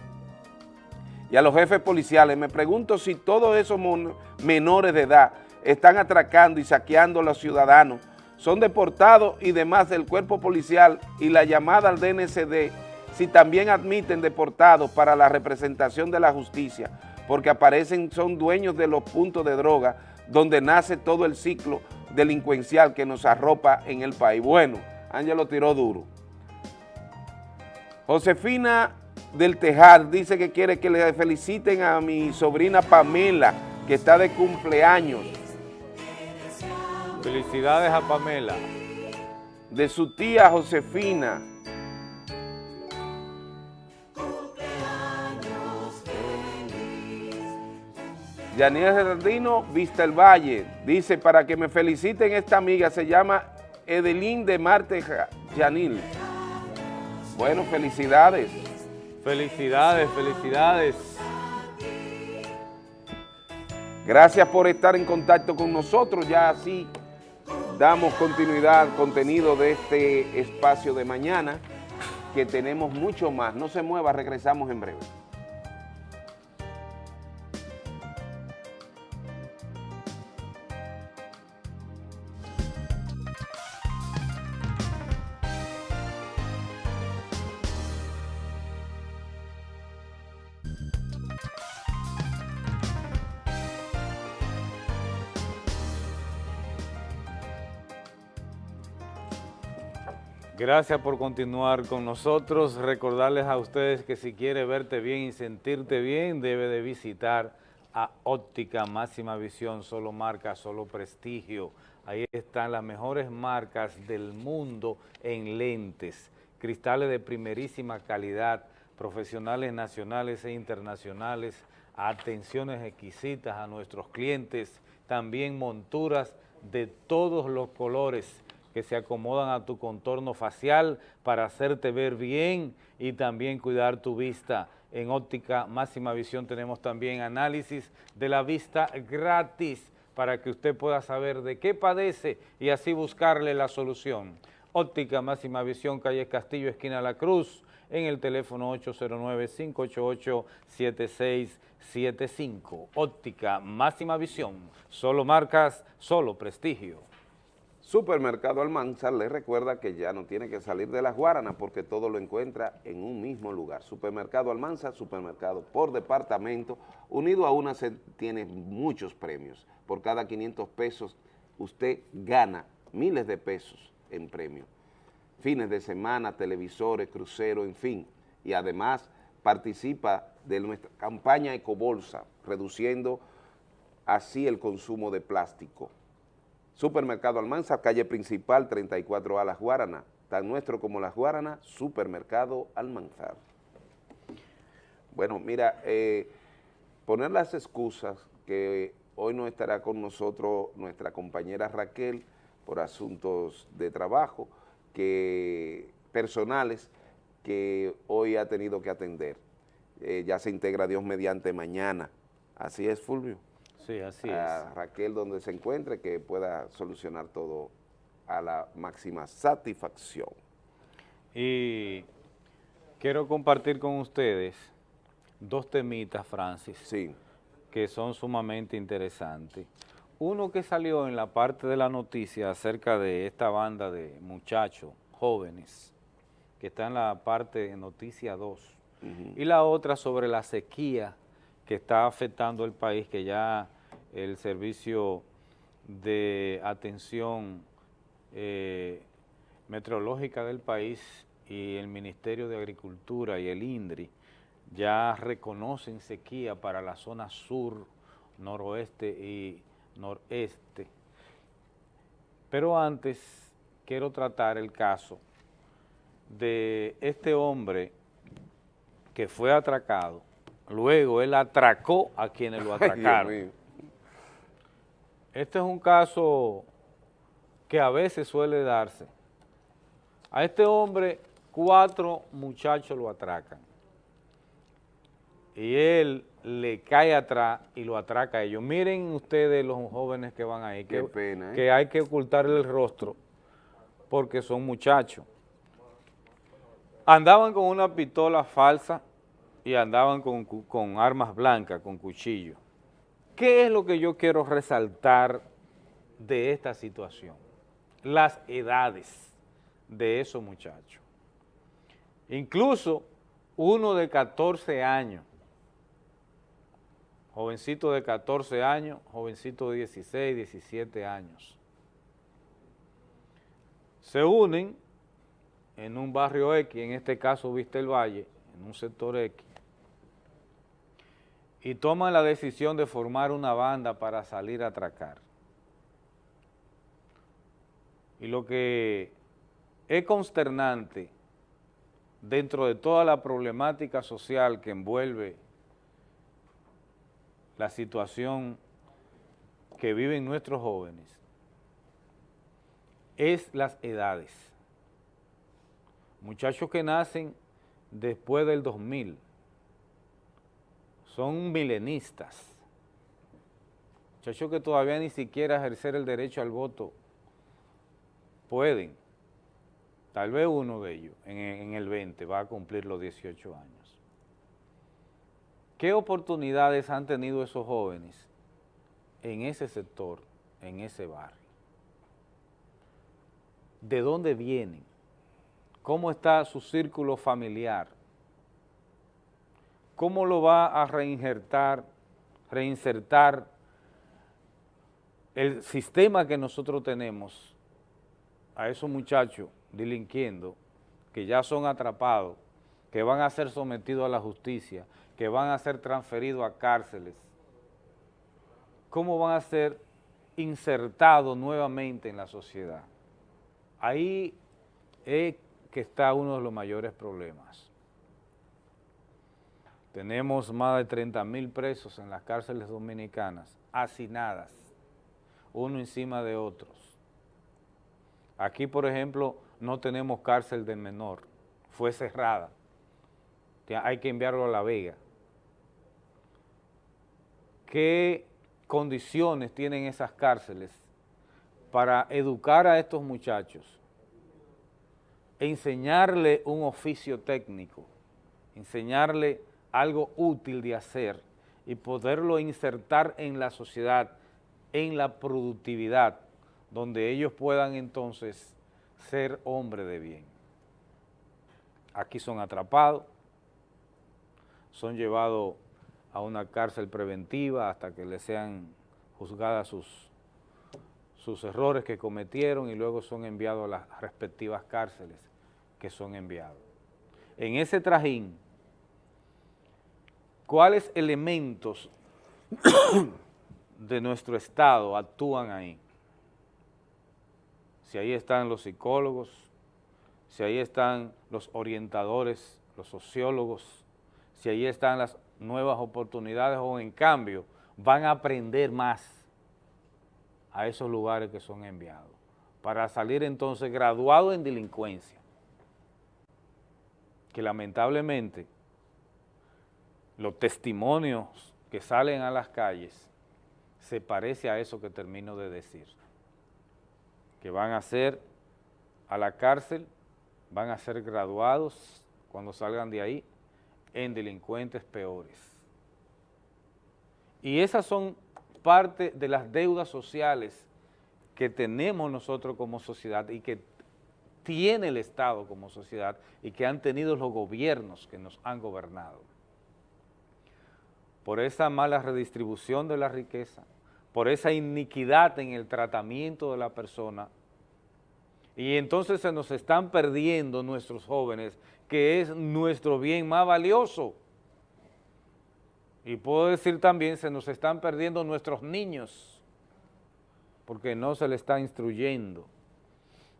y a los jefes policiales. Me pregunto si todos esos menores de edad están atracando y saqueando a los ciudadanos, son deportados y demás del cuerpo policial y la llamada al DNCD, si también admiten deportados para la representación de la justicia, porque aparecen, son dueños de los puntos de droga, donde nace todo el ciclo delincuencial que nos arropa en el país. Bueno, Ángel lo tiró duro. Josefina del Tejar dice que quiere que le feliciten a mi sobrina Pamela, que está de cumpleaños. Felicidades a Pamela. De su tía Josefina. Yaniel Gerardino, Vista el Valle, dice, para que me feliciten esta amiga, se llama Edelín de Marte Yanil. Bueno, felicidades. Felicidades, felicidades. Gracias por estar en contacto con nosotros. Ya así damos continuidad al contenido de este espacio de mañana, que tenemos mucho más. No se mueva, regresamos en breve. Gracias por continuar con nosotros. Recordarles a ustedes que si quiere verte bien y sentirte bien, debe de visitar a Óptica Máxima Visión, solo marca, solo prestigio. Ahí están las mejores marcas del mundo en lentes, cristales de primerísima calidad, profesionales nacionales e internacionales, atenciones exquisitas a nuestros clientes, también monturas de todos los colores, que se acomodan a tu contorno facial para hacerte ver bien y también cuidar tu vista. En óptica máxima visión tenemos también análisis de la vista gratis para que usted pueda saber de qué padece y así buscarle la solución. Óptica Máxima Visión, calle Castillo, esquina La Cruz, en el teléfono 809-588-7675. Óptica Máxima Visión, solo marcas, solo prestigio. Supermercado Almanzar le recuerda que ya no tiene que salir de las Guaranas porque todo lo encuentra en un mismo lugar. Supermercado Almanzar, supermercado por departamento, unido a una tiene muchos premios. Por cada 500 pesos usted gana miles de pesos en premios. Fines de semana, televisores, cruceros, en fin. Y además participa de nuestra campaña Ecobolsa, reduciendo así el consumo de plástico. Supermercado Almanza, calle principal 34A Las Guaranas, tan nuestro como Las Guaranas, Supermercado Almanzar. Bueno, mira, eh, poner las excusas que hoy no estará con nosotros nuestra compañera Raquel por asuntos de trabajo que personales que hoy ha tenido que atender. Eh, ya se integra Dios mediante mañana. Así es, Fulvio. Sí, así a Raquel donde se encuentre que pueda solucionar todo a la máxima satisfacción. Y quiero compartir con ustedes dos temitas, Francis, sí. que son sumamente interesantes. Uno que salió en la parte de la noticia acerca de esta banda de muchachos jóvenes, que está en la parte de noticia 2, y la otra sobre la sequía que está afectando el país, que ya el servicio de atención eh, meteorológica del país y el Ministerio de Agricultura y el INDRI ya reconocen sequía para la zona sur, noroeste y noreste. Pero antes quiero tratar el caso de este hombre que fue atracado, luego él atracó a quienes lo atracaron. Este es un caso que a veces suele darse. A este hombre cuatro muchachos lo atracan y él le cae atrás y lo atraca a ellos. Miren ustedes los jóvenes que van ahí, que, pena, ¿eh? que hay que ocultarle el rostro porque son muchachos. Andaban con una pistola falsa y andaban con, con armas blancas, con cuchillos. ¿Qué es lo que yo quiero resaltar de esta situación? Las edades de esos muchachos. Incluso uno de 14 años, jovencito de 14 años, jovencito de 16, 17 años. Se unen en un barrio X, en este caso Vista el Valle, en un sector X, y toman la decisión de formar una banda para salir a atracar. Y lo que es consternante dentro de toda la problemática social que envuelve la situación que viven nuestros jóvenes es las edades. Muchachos que nacen después del 2000, son milenistas, muchachos que todavía ni siquiera ejercer el derecho al voto pueden, tal vez uno de ellos en, el 20 va a cumplir los 18 años. ¿Qué oportunidades han tenido esos jóvenes en ese sector, en ese barrio? ¿De dónde vienen? ¿Cómo está su círculo familiar? ¿Cómo lo va a reinsertar, reinsertar el sistema que nosotros tenemos a esos muchachos delinquiendo, que ya son atrapados, que van a ser sometidos a la justicia, que van a ser transferidos a cárceles? ¿Cómo van a ser insertados nuevamente en la sociedad? Ahí es que está uno de los mayores problemas. Tenemos más de 30 mil presos en las cárceles dominicanas, hacinadas, uno encima de otros. Aquí, por ejemplo, no tenemos cárcel de menor, fue cerrada. Hay que enviarlo a La Vega. ¿Qué condiciones tienen esas cárceles para educar a estos muchachos enseñarle un oficio técnico, enseñarle algo útil de hacer y poderlo insertar en la sociedad, en la productividad, donde ellos puedan entonces ser hombres de bien. Aquí son atrapados, son llevados a una cárcel preventiva hasta que les sean juzgadas sus, sus errores que cometieron y luego son enviados a las respectivas cárceles que son enviados. En ese trajín, ¿cuáles elementos de nuestro Estado actúan ahí? Si ahí están los psicólogos, si ahí están los orientadores, los sociólogos, si ahí están las nuevas oportunidades o en cambio van a aprender más a esos lugares que son enviados para salir entonces graduados en delincuencia, que lamentablemente los testimonios que salen a las calles se parece a eso que termino de decir, que van a ser a la cárcel, van a ser graduados cuando salgan de ahí en delincuentes peores. Y esas son parte de las deudas sociales que tenemos nosotros como sociedad y que tiene el Estado como sociedad y que han tenido los gobiernos que nos han gobernado. Por esa mala redistribución de la riqueza, por esa iniquidad en el tratamiento de la persona, y entonces se nos están perdiendo nuestros jóvenes, que es nuestro bien más valioso. Y puedo decir también, se nos están perdiendo nuestros niños, porque no se les está instruyendo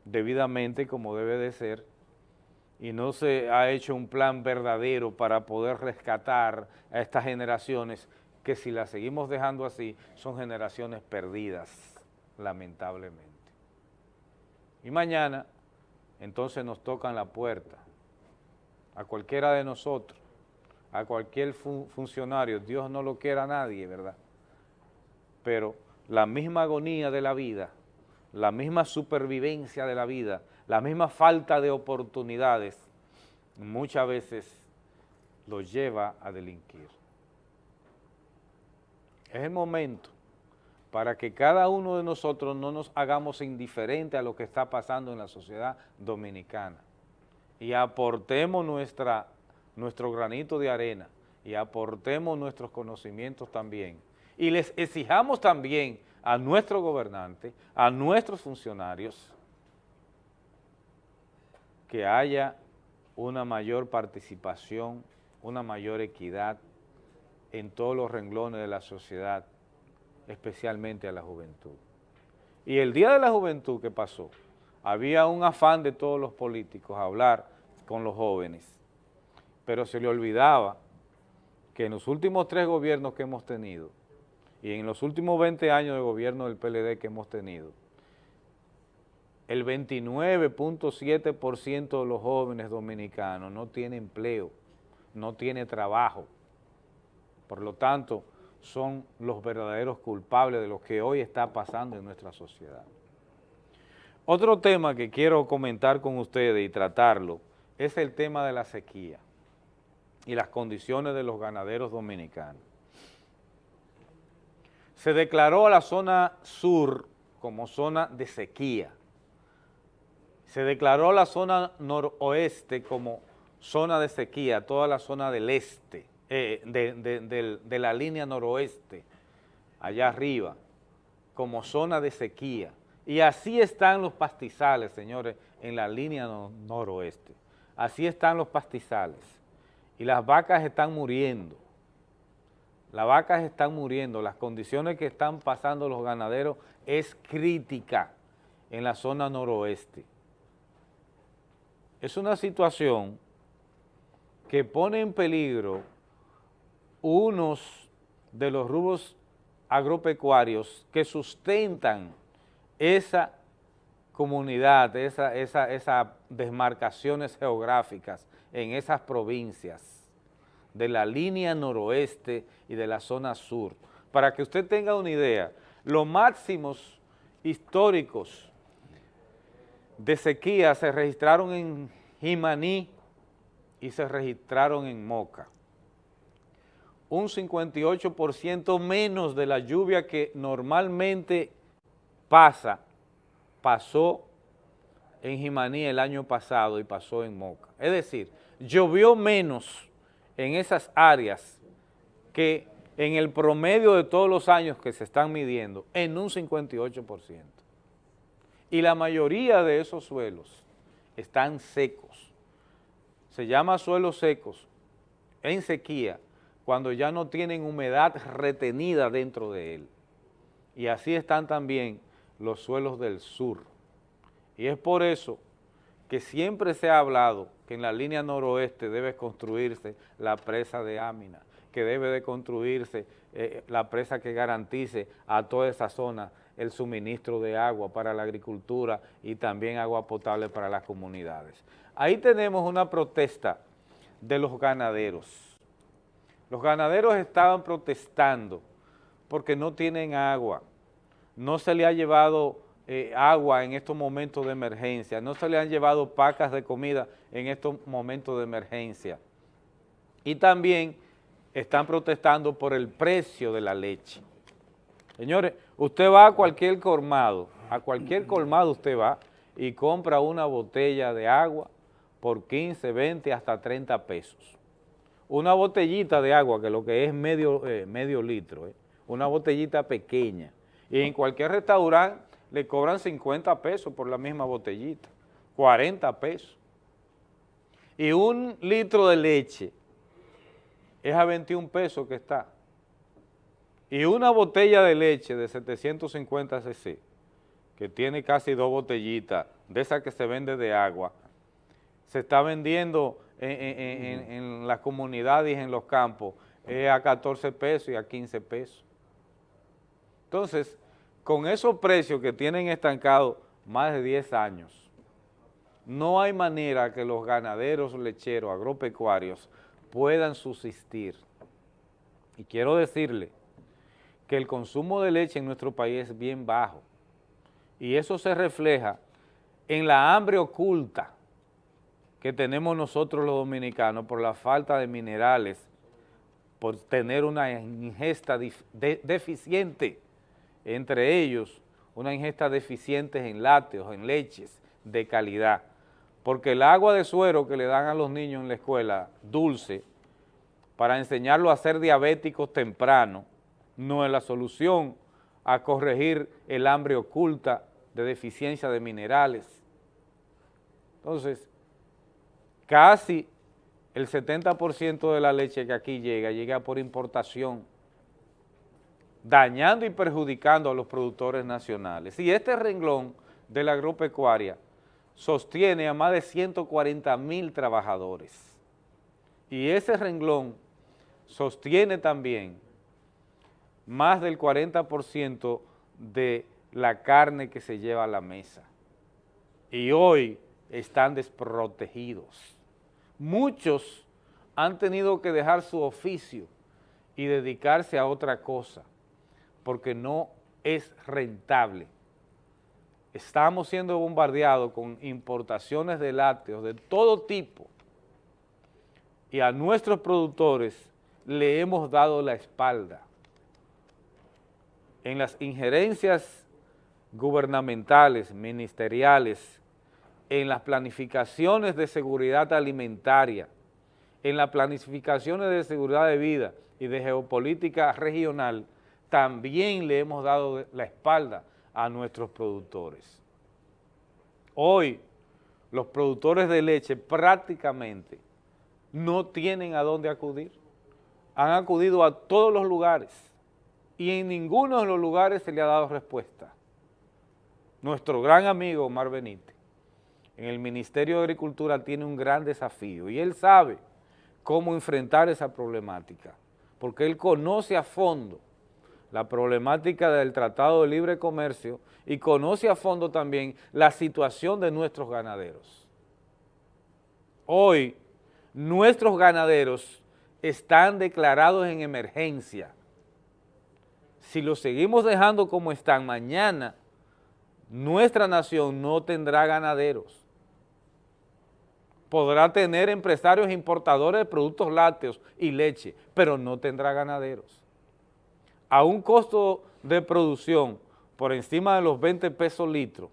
debidamente como debe de ser, y no se ha hecho un plan verdadero para poder rescatar a estas generaciones que si las seguimos dejando así, son generaciones perdidas, lamentablemente. Y mañana, entonces nos tocan la puerta a cualquiera de nosotros, a cualquier funcionario, Dios no lo quiera a nadie, ¿verdad? Pero la misma agonía de la vida, la misma supervivencia de la vida, la misma falta de oportunidades, muchas veces los lleva a delinquir. Es el momento para que cada uno de nosotros no nos hagamos indiferentes a lo que está pasando en la sociedad dominicana y aportemos nuestra, nuestro granito de arena y aportemos nuestros conocimientos también y les exijamos también a nuestros gobernantes, a nuestros funcionarios, que haya una mayor participación, una mayor equidad en todos los renglones de la sociedad, especialmente a la juventud. Y el Día de la Juventud que pasó, había un afán de todos los políticos a hablar con los jóvenes, pero se le olvidaba que en los últimos tres gobiernos que hemos tenido y en los últimos 20 años de gobierno del PLD que hemos tenido, el 29.7% de los jóvenes dominicanos no tiene empleo, no tiene trabajo. Por lo tanto, son los verdaderos culpables de lo que hoy está pasando en nuestra sociedad. Otro tema que quiero comentar con ustedes y tratarlo es el tema de la sequía y las condiciones de los ganaderos dominicanos. Se declaró a la zona sur como zona de sequía. Se declaró la zona noroeste como zona de sequía, toda la zona del este, eh, de, de la línea noroeste, allá arriba, como zona de sequía. Y así están los pastizales, señores, en la línea noroeste. Así están los pastizales. Y las vacas están muriendo. Las vacas están muriendo. Las condiciones que están pasando los ganaderos es crítica en la zona noroeste. Es una situación que pone en peligro unos de los rubros agropecuarios que sustentan esa comunidad, esas esa, desmarcaciones geográficas en esas provincias de la línea noroeste y de la zona sur. Para que usted tenga una idea, los máximos históricos de sequía se registraron en Jimaní y se registraron en Moca. Un 58% menos de la lluvia que normalmente pasa, pasó en Jimaní el año pasado y pasó en Moca. Es decir, llovió menos en esas áreas que en el promedio de todos los años que se están midiendo, en un 58%. Y la mayoría de esos suelos están secos. Se llama suelos secos en sequía cuando ya no tienen humedad retenida dentro de él. Y así están también los suelos del sur. Y es por eso que siempre se ha hablado que en la línea noroeste debe construirse la presa de Ámina, que debe de construirse eh, la presa que garantice a toda esa zona el suministro de agua para la agricultura y también agua potable para las comunidades. Ahí tenemos una protesta de los ganaderos. Los ganaderos estaban protestando porque no tienen agua, no se le ha llevado eh, agua en estos momentos de emergencia, no se le han llevado pacas de comida en estos momentos de emergencia. Y también están protestando por el precio de la leche. Señores, usted va a cualquier colmado, a cualquier colmado usted va y compra una botella de agua por 15, 20, hasta 30 pesos. Una botellita de agua, que lo que es medio, eh, medio litro, eh, una botellita pequeña. Y en cualquier restaurante le cobran 50 pesos por la misma botellita, 40 pesos. Y un litro de leche es a 21 pesos que está. Y una botella de leche de 750 cc, que tiene casi dos botellitas, de esas que se vende de agua, se está vendiendo en, en las comunidades y en los campos a 14 pesos y a 15 pesos. Entonces, con esos precios que tienen estancados más de 10 años, no hay manera que los ganaderos lecheros agropecuarios puedan subsistir. Y quiero decirle que el consumo de leche en nuestro país es bien bajo. Y eso se refleja en la hambre oculta que tenemos nosotros los dominicanos por la falta de minerales, por tener una ingesta deficiente. Entre ellos una ingesta deficiente en lácteos, en leches de calidad, porque el agua de suero que le dan a los niños en la escuela, dulce, para enseñarlo a ser diabéticos temprano, no es la solución a corregir el hambre oculta de deficiencia de minerales. Entonces, casi el 70% de la leche que aquí llega, llega por importación dañando y perjudicando a los productores nacionales. Y este renglón de la agropecuaria sostiene a más de 140 mil trabajadores. Y ese renglón sostiene también más del 40% de la carne que se lleva a la mesa. Y hoy están desprotegidos. Muchos han tenido que dejar su oficio y dedicarse a otra cosa porque no es rentable. Estamos siendo bombardeados con importaciones de lácteos de todo tipo y a nuestros productores le hemos dado la espalda. En las injerencias gubernamentales, ministeriales, en las planificaciones de seguridad alimentaria, en las planificaciones de seguridad de vida y de geopolítica regional, también le hemos dado la espalda a nuestros productores. Hoy los productores de leche prácticamente no tienen a dónde acudir. Han acudido a todos los lugares y en ninguno de los lugares se le ha dado respuesta. Nuestro gran amigo Omar Benítez en el Ministerio de Agricultura tiene un gran desafío y él sabe cómo enfrentar esa problemática, porque él conoce a fondo la problemática del Tratado de Libre Comercio y conoce a fondo también la situación de nuestros ganaderos. Hoy, nuestros ganaderos están declarados en emergencia. Si los seguimos dejando como están mañana, nuestra nación no tendrá ganaderos. Podrá tener empresarios importadores de productos lácteos y leche, pero no tendrá ganaderos. A un costo de producción por encima de los 20 pesos litro,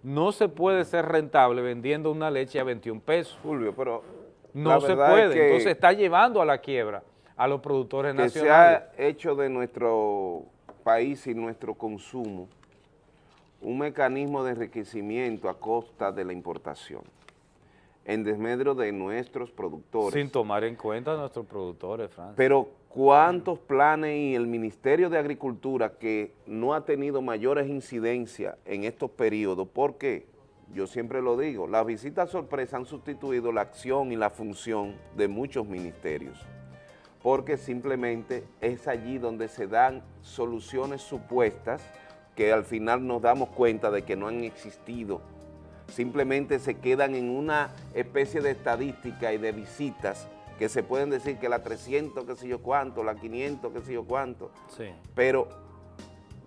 no se puede ser rentable vendiendo una leche a 21 pesos. Julio, pero no se puede, entonces está llevando a la quiebra a los productores que nacionales. se ha hecho de nuestro país y nuestro consumo un mecanismo de enriquecimiento a costa de la importación, en desmedro de nuestros productores. Sin tomar en cuenta a nuestros productores, Francia. Pero ¿cuántos planes y el Ministerio de Agricultura que no ha tenido mayores incidencias en estos periodos? Porque, yo siempre lo digo, las visitas sorpresa han sustituido la acción y la función de muchos ministerios porque simplemente es allí donde se dan soluciones supuestas que al final nos damos cuenta de que no han existido. Simplemente se quedan en una especie de estadística y de visitas que se pueden decir que la 300, qué sé yo cuánto, la 500, qué sé yo cuánto. Sí. Pero,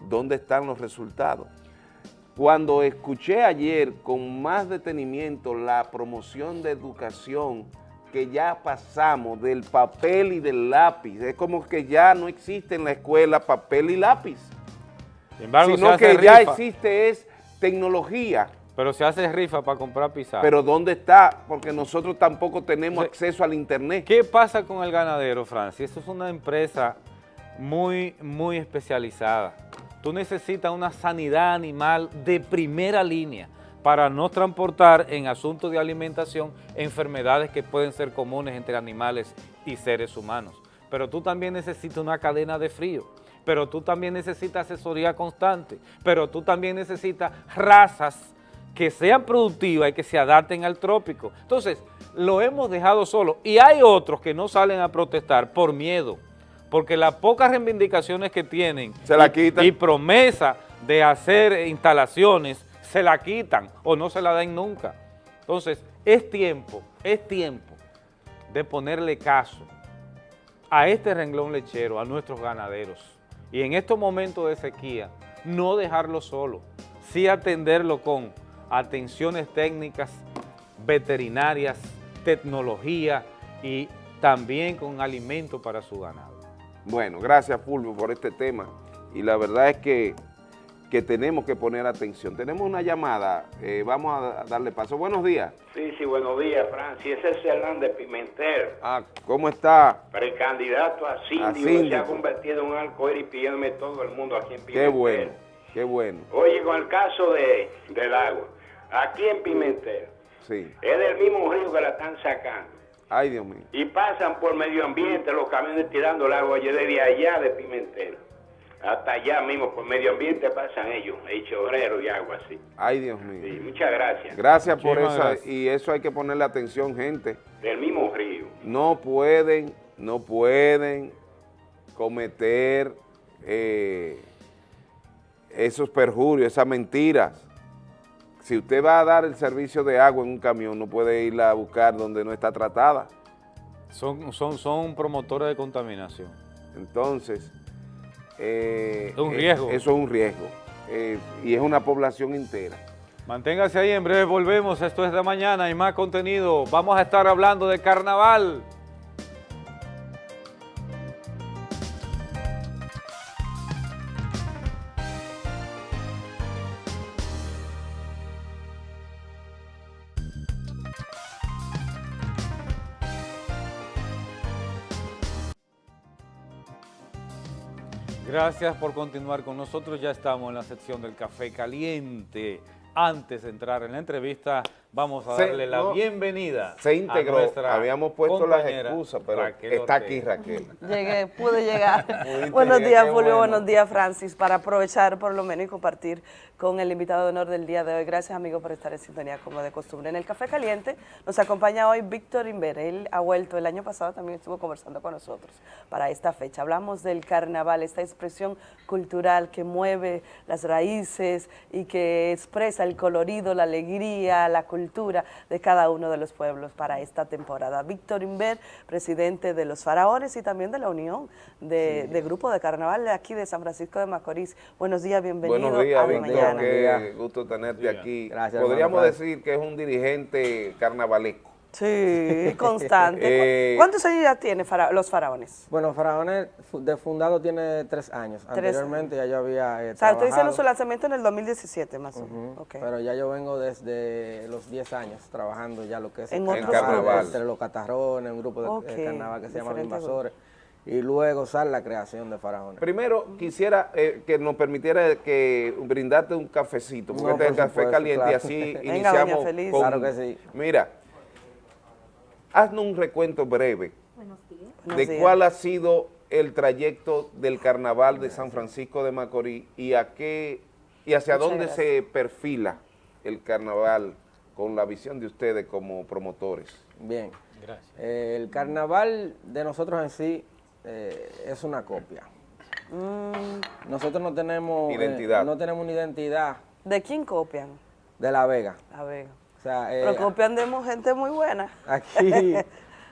¿dónde están los resultados? Cuando escuché ayer con más detenimiento la promoción de educación que ya pasamos del papel y del lápiz. Es como que ya no existe en la escuela papel y lápiz. Sin embargo, sino que ya existe es tecnología. Pero se hace rifa para comprar pizarra. Pero ¿dónde está? Porque nosotros tampoco tenemos acceso al internet. ¿Qué pasa con el ganadero, Francis? Esto es una empresa muy, muy especializada. Tú necesitas una sanidad animal de primera línea para no transportar en asuntos de alimentación enfermedades que pueden ser comunes entre animales y seres humanos. Pero tú también necesitas una cadena de frío, pero tú también necesitas asesoría constante, pero tú también necesitas razas que sean productivas y que se adapten al trópico. Entonces, lo hemos dejado solo y hay otros que no salen a protestar por miedo, porque las pocas reivindicaciones que tienen Se la y- promesa de hacer instalaciones se la quitan o no se la dan nunca. Entonces, es tiempo, es tiempo de ponerle caso a este renglón lechero, a nuestros ganaderos. Y en estos momentos de sequía, no dejarlo solo, sí atenderlo con atenciones técnicas, veterinarias, tecnología y también con alimento para su ganado. Bueno, gracias Fulvio por este tema. Y la verdad es que, que tenemos que poner atención. Tenemos una llamada, eh, vamos a darle paso. Buenos días. Sí, sí, buenos días, Francis. Ese es Hernández Pimentel, Ah, ¿cómo está? precandidato a síndico, A se ha convertido en un arcoíris pidiéndome todo el mundo aquí en Qué Pimentel. bueno, qué bueno. Oye, con el caso de, del agua, aquí en Pimentel, Sí. es del mismo río que la están sacando. Ay, Dios mío. Y pasan por medio ambiente los camiones tirando el agua desde allá de Pimentel. Hasta allá mismo, por medio ambiente pasan ellos, el chorrero y agua así. Ay, Dios mío. Sí, muchas gracias. Gracias por eso. Y eso hay que ponerle atención, gente. Del mismo río. No pueden, no pueden cometer eh, esos perjurios, esas mentiras. Si usted va a dar el servicio de agua en un camión, no puede irla a buscar donde no está tratada. Son, son, son promotores de contaminación. Entonces, eh, Es un eh, riesgo. eso es un riesgo. Eh, y es una población entera. Manténgase ahí, en breve volvemos. Esto es de mañana y más contenido. Vamos a estar hablando de carnaval. Gracias por continuar con nosotros. Ya estamos en la sección del café caliente. Antes de entrar en la entrevista, vamos a Se- darle la no, bienvenida. Se integró. Habíamos puesto las excusas, pero Raquel está Ortega. aquí Raquel. Llegué, pude llegar. Buenos días, Julio. bueno. Buenos días, Francis. Para aprovechar por lo menos y compartir con el invitado de honor del día de hoy. Gracias, amigos, por estar en sintonía como de costumbre. En el Café Caliente nos acompaña hoy Víctor Inver. Él ha vuelto el año pasado, también estuvo conversando con nosotros para esta fecha. Hablamos del carnaval, esta expresión cultural que mueve las raíces y que expresa el colorido, la alegría, la cultura cultura de cada uno de los pueblos para esta temporada. Víctor Inver, presidente de los Faraones y también de la Unión de, de Grupo de Carnaval de aquí de San Francisco de Macorís. Buenos días, bienvenido Buenos días, a Víctor, Mañana. qué gusto tenerte aquí. Gracias, Podríamos hermano, decir que es un dirigente carnavalesco. Sí, constante. Eh, ¿Cuántos años ya tiene fara- los Faraones? Bueno, Faraones de fundado tiene tres años. Tres Anteriormente ya yo había eh, O sea, diciendo trabajado, su lanzamiento en el 2017 más o menos. ujú, Ok. pero ya yo vengo desde los 10 años trabajando ya lo que es En el otros carnaval. entre los catarrones, un grupo de, de carnaval que se llama Los Invasores, y luego sale la creación de Faraones. Primero, quisiera eh, que nos permitiera que brindarte un cafecito, porque No, este es el por café supuesto, caliente y así Venga, iniciamos doña Feliz. con... Claro que sí. Mira, haznos un recuento breve de días. cuál ha sido el trayecto del carnaval de San Francisco de Macorís y a qué y hacia Muchas dónde gracias. se perfila el carnaval con la visión de ustedes como promotores. Bien. Eh, el carnaval de nosotros en sí eh, es una copia. Mm, Nosotros no tenemos eh, Identidad. no tenemos una identidad ¿De quién copian? de La Vega. A ver. Sea, eh, gente muy buena. Aquí, o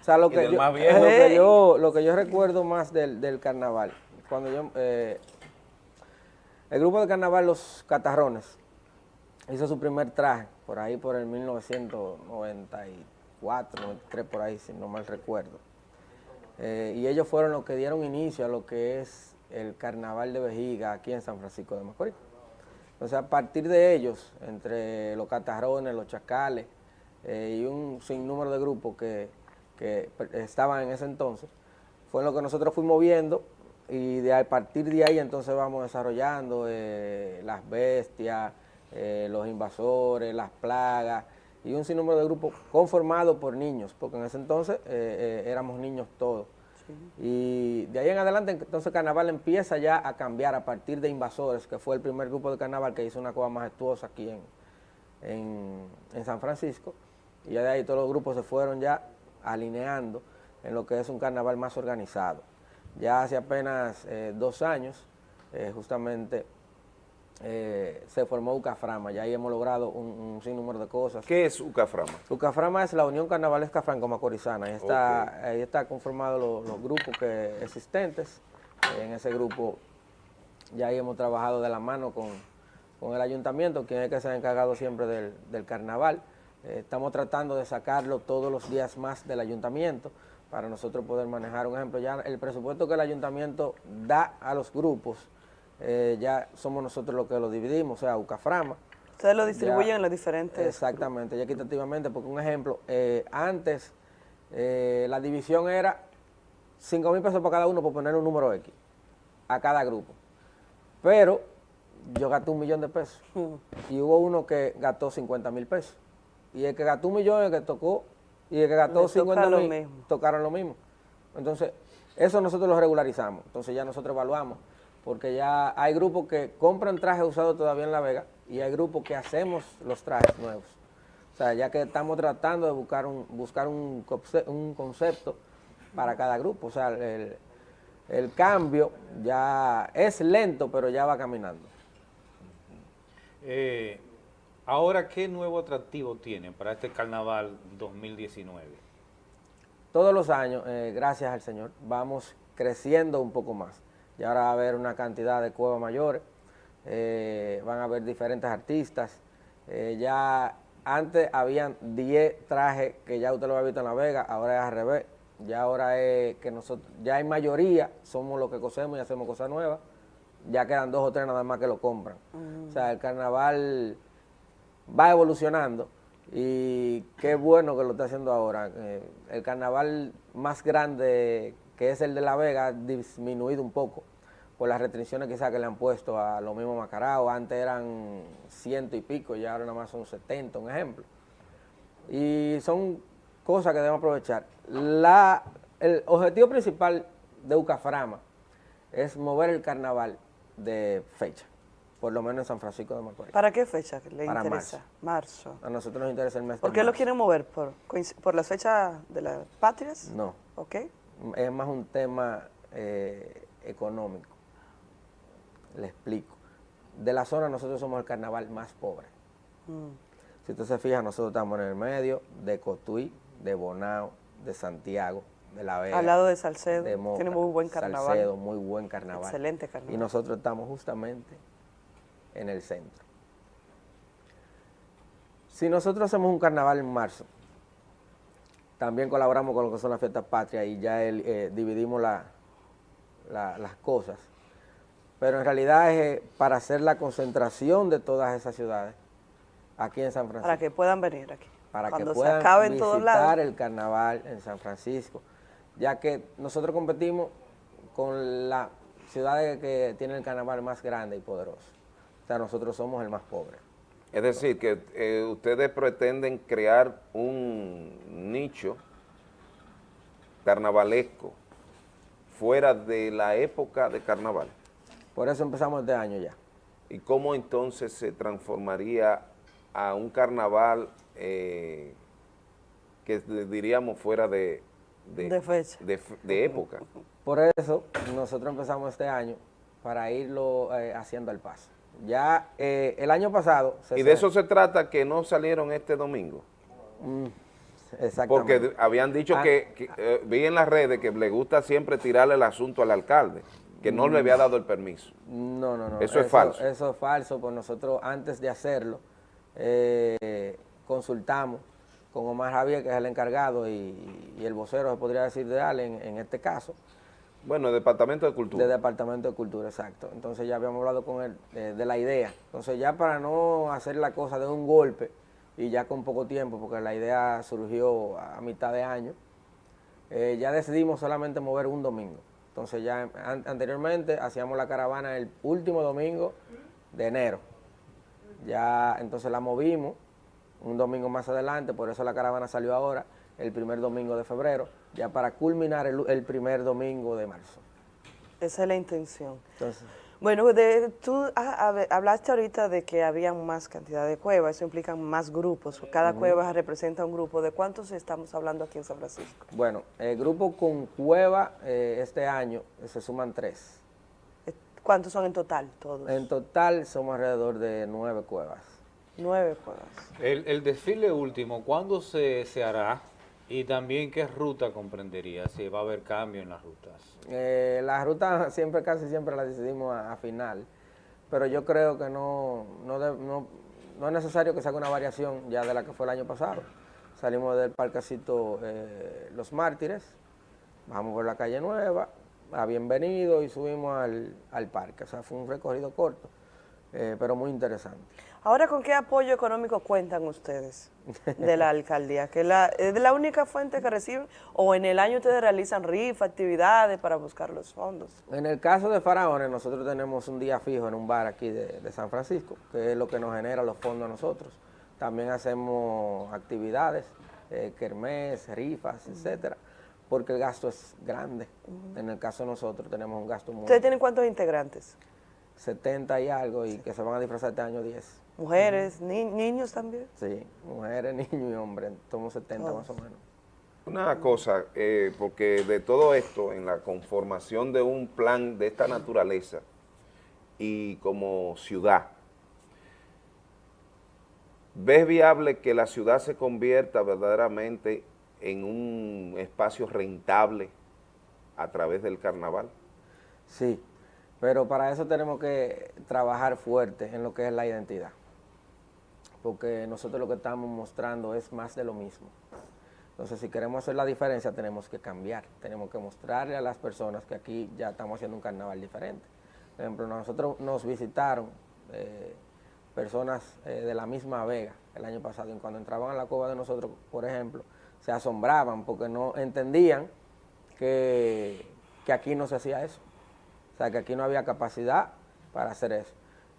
sea, lo que, del yo, más viejo. lo que Ey. yo, lo que yo recuerdo más del, del carnaval, cuando yo, eh, el grupo de carnaval Los Catarrones hizo su primer traje, por ahí por el 1994, 93, por ahí, si no mal recuerdo. Eh, y ellos fueron los que dieron inicio a lo que es el carnaval de vejiga aquí en San Francisco de Macorís. Entonces, a partir de ellos, entre los catarrones, los chacales eh, y un sinnúmero de grupos que, que estaban en ese entonces, fue lo que nosotros fuimos viendo y de, a partir de ahí entonces vamos desarrollando eh, las bestias, eh, los invasores, las plagas y un sinnúmero de grupos conformados por niños, porque en ese entonces éramos niños todos. Y de ahí en adelante, entonces Carnaval empieza ya a cambiar a partir de Invasores, que fue el primer grupo de Carnaval que hizo una cosa majestuosa aquí en, en, en San Francisco. Y ya de ahí todos los grupos se fueron ya alineando en lo que es un carnaval más organizado. Ya hace apenas eh, dos años, eh, justamente, eh, se formó Ucaframa, ya ahí hemos logrado un, un sinnúmero de cosas. ¿Qué es Ucaframa? Ucaframa es la Unión Carnavalesca Franco-Macorizana, ahí está, ahí está conformado los, los grupos que, existentes, en ese grupo ya ahí hemos trabajado de la mano con, con el ayuntamiento, quien es que se ha encargado siempre del, del carnaval. Eh, estamos tratando de sacarlo todos los días más del ayuntamiento para nosotros poder manejar. Un ejemplo, ya el presupuesto que el ayuntamiento da a los grupos, eh, ya somos nosotros los que lo dividimos, o sea, Ucaframa. Ustedes lo distribuyen Ya- en los diferentes. Exactamente, ya equitativamente, porque un ejemplo, eh, antes eh, la división era 5 mil pesos para cada uno por poner un número X a cada grupo. Pero yo gasté un millón de pesos y hubo uno que gastó 50 mil pesos. Y el que gastó un millón, el que tocó, y el que gastó Le toca 50 lo mil, tocaron lo mismo. Entonces, eso nosotros lo regularizamos. Entonces ya nosotros evaluamos, porque ya hay grupos que compran trajes usados todavía en La Vega y hay grupos que hacemos los trajes nuevos. O sea, ya que estamos tratando de buscar un, buscar un, un concepto para cada grupo. O sea, el, el cambio ya es lento, pero ya va caminando. Eh, ahora, ¿qué nuevo atractivo tiene para este carnaval 2019? Todos los años, eh, gracias al Señor, vamos creciendo un poco más. Y ahora va a haber una cantidad de cuevas mayores, eh, van a haber diferentes artistas. eh, ya antes habían 10 trajes que ya usted lo había visto en La Vega, ahora es al revés. Ya ahora es que nosotros, ya hay mayoría, somos los que cosemos y hacemos cosas nuevas. Ya quedan dos o tres nada más que lo compran. O sea, el carnaval va evolucionando y qué bueno que lo está haciendo ahora. Eh, el carnaval más grande, que es el de La Vega, disminuido un poco por las restricciones quizás que le han puesto a los mismos Macarao. Antes eran ciento y pico y ahora nada más son 70, un ejemplo. Y son cosas que debemos aprovechar. La, el objetivo principal de Ucaframa es mover el carnaval de fecha, por lo menos en San Francisco de Macorís. ¿Para qué fecha le Para interesa? Marzo. A nosotros nos interesa el mes ¿Por de qué lo quieren mover? ¿Por, por las fechas de las patrias? No. ¿Ok? Es más un tema eh, económico. Le explico. De la zona nosotros somos el carnaval más pobre. Mm. Si usted se fija, nosotros estamos en el medio de Cotuí, de Bonao, de Santiago, de La Vega. Al lado de Salcedo, de Moca, tiene muy buen carnaval. Salcedo, muy buen carnaval. Excelente carnaval. Y nosotros estamos justamente en el centro. Si nosotros hacemos un carnaval en marzo, también colaboramos con lo que son las fiestas patrias y ya el, eh, dividimos la- la- las cosas. Pero en realidad es eh, para hacer la concentración de todas esas ciudades aquí en San Francisco Para que puedan venir aquí. para Cuando que se puedan acabe en visitar lados. el carnaval en San Francisco, ya que nosotros competimos con la ciudad que tiene el carnaval más grande y poderoso. O sea, nosotros somos el más pobre. Es decir, que eh, ustedes pretenden crear un nicho carnavalesco fuera de la época de carnaval. Por eso empezamos este año ya. ¿Y cómo entonces se transformaría a un carnaval eh, que diríamos fuera de, De fecha. de época? Por eso nosotros empezamos este año para irlo eh, haciendo al paso. Ya eh, el año pasado... se Y de eso se trata que no salieron este domingo. Mm, exactamente. Porque habían dicho Ah. que, que, eh, vi en las redes que le gusta siempre tirarle el asunto al alcalde, que no le había dado el permiso. No, no, no. Eso es falso. Eso es falso, pues nosotros antes de hacerlo eh, consultamos con Omar Javier, que es el encargado, y, y el vocero, se podría decir, de Ale en, en este caso. Bueno, el Departamento de Cultura. De Departamento de Cultura, exacto. Entonces ya habíamos hablado con él de la idea. Entonces ya para no hacer la cosa de un golpe y ya con poco tiempo, porque la idea surgió a mitad de año, eh, ya decidimos solamente mover un domingo. Entonces ya an- anteriormente hacíamos la caravana el último domingo de enero. Ya entonces la movimos un domingo más adelante, por eso la caravana salió ahora, el primer domingo de febrero, ya para culminar el, el primer domingo de marzo. Esa es la intención. Entonces, Bueno, de- tú ha- hab- hablaste ahorita de que había más cantidad de cuevas, eso implica más grupos. Cada cueva representa un grupo. ¿De cuántos estamos hablando aquí en San Francisco? bueno, el grupo con cueva eh, este año eh, se suman tres. ¿Cuántos son en total todos? En total somos alrededor de nueve cuevas. Nueve cuevas. El, el desfile último, ¿cuándo se, se hará? Y también, ¿qué ruta comprendería? Si va a haber cambio en las rutas. Eh, la ruta siempre, casi siempre la decidimos a, a final, pero yo creo que no, no, no, no es necesario que se haga una variación ya de la que fue el año pasado. Salimos del parquecito eh, Los Mártires, bajamos por la calle Nueva, a Bienvenido y subimos al, al parque. O sea, fue un recorrido corto, eh, pero muy interesante. Ahora, ¿con qué apoyo económico cuentan ustedes de la alcaldía? ¿Que la, ¿Es la única fuente que reciben? ¿O en el año ustedes realizan rifa, actividades para buscar los fondos? En el caso de Faraones, nosotros tenemos un día fijo en un bar aquí de, de San Francisco, que es lo que nos genera los fondos a nosotros. También hacemos actividades, eh, kermés, rifas, etcétera, porque el gasto es grande. En el caso de nosotros tenemos un gasto muy... ¿Ustedes tienen cuántos integrantes? 70 y algo, y que se van a disfrazar este año 10. ¿Mujeres, ni- niños también? Sí, mujeres, niños y hombres, somos 70 más o menos. Una cosa, eh, porque de todo esto, en la conformación de un plan de esta naturaleza y como ciudad, ¿ves viable que la ciudad se convierta verdaderamente en un espacio rentable a través del carnaval? Sí, pero para eso tenemos que trabajar fuerte en lo que es la identidad, porque nosotros lo que estamos mostrando es más de lo mismo. Entonces, si queremos hacer la diferencia, tenemos que cambiar, tenemos que mostrarle a las personas que aquí ya estamos haciendo un carnaval diferente. Por ejemplo, nosotros nos visitaron eh, personas eh, de la misma Vega el año pasado, y cuando entraban a la cueva de nosotros, por ejemplo, se asombraban porque no entendían que, que aquí no se hacía eso. O sea, que aquí no había capacidad para hacer eso.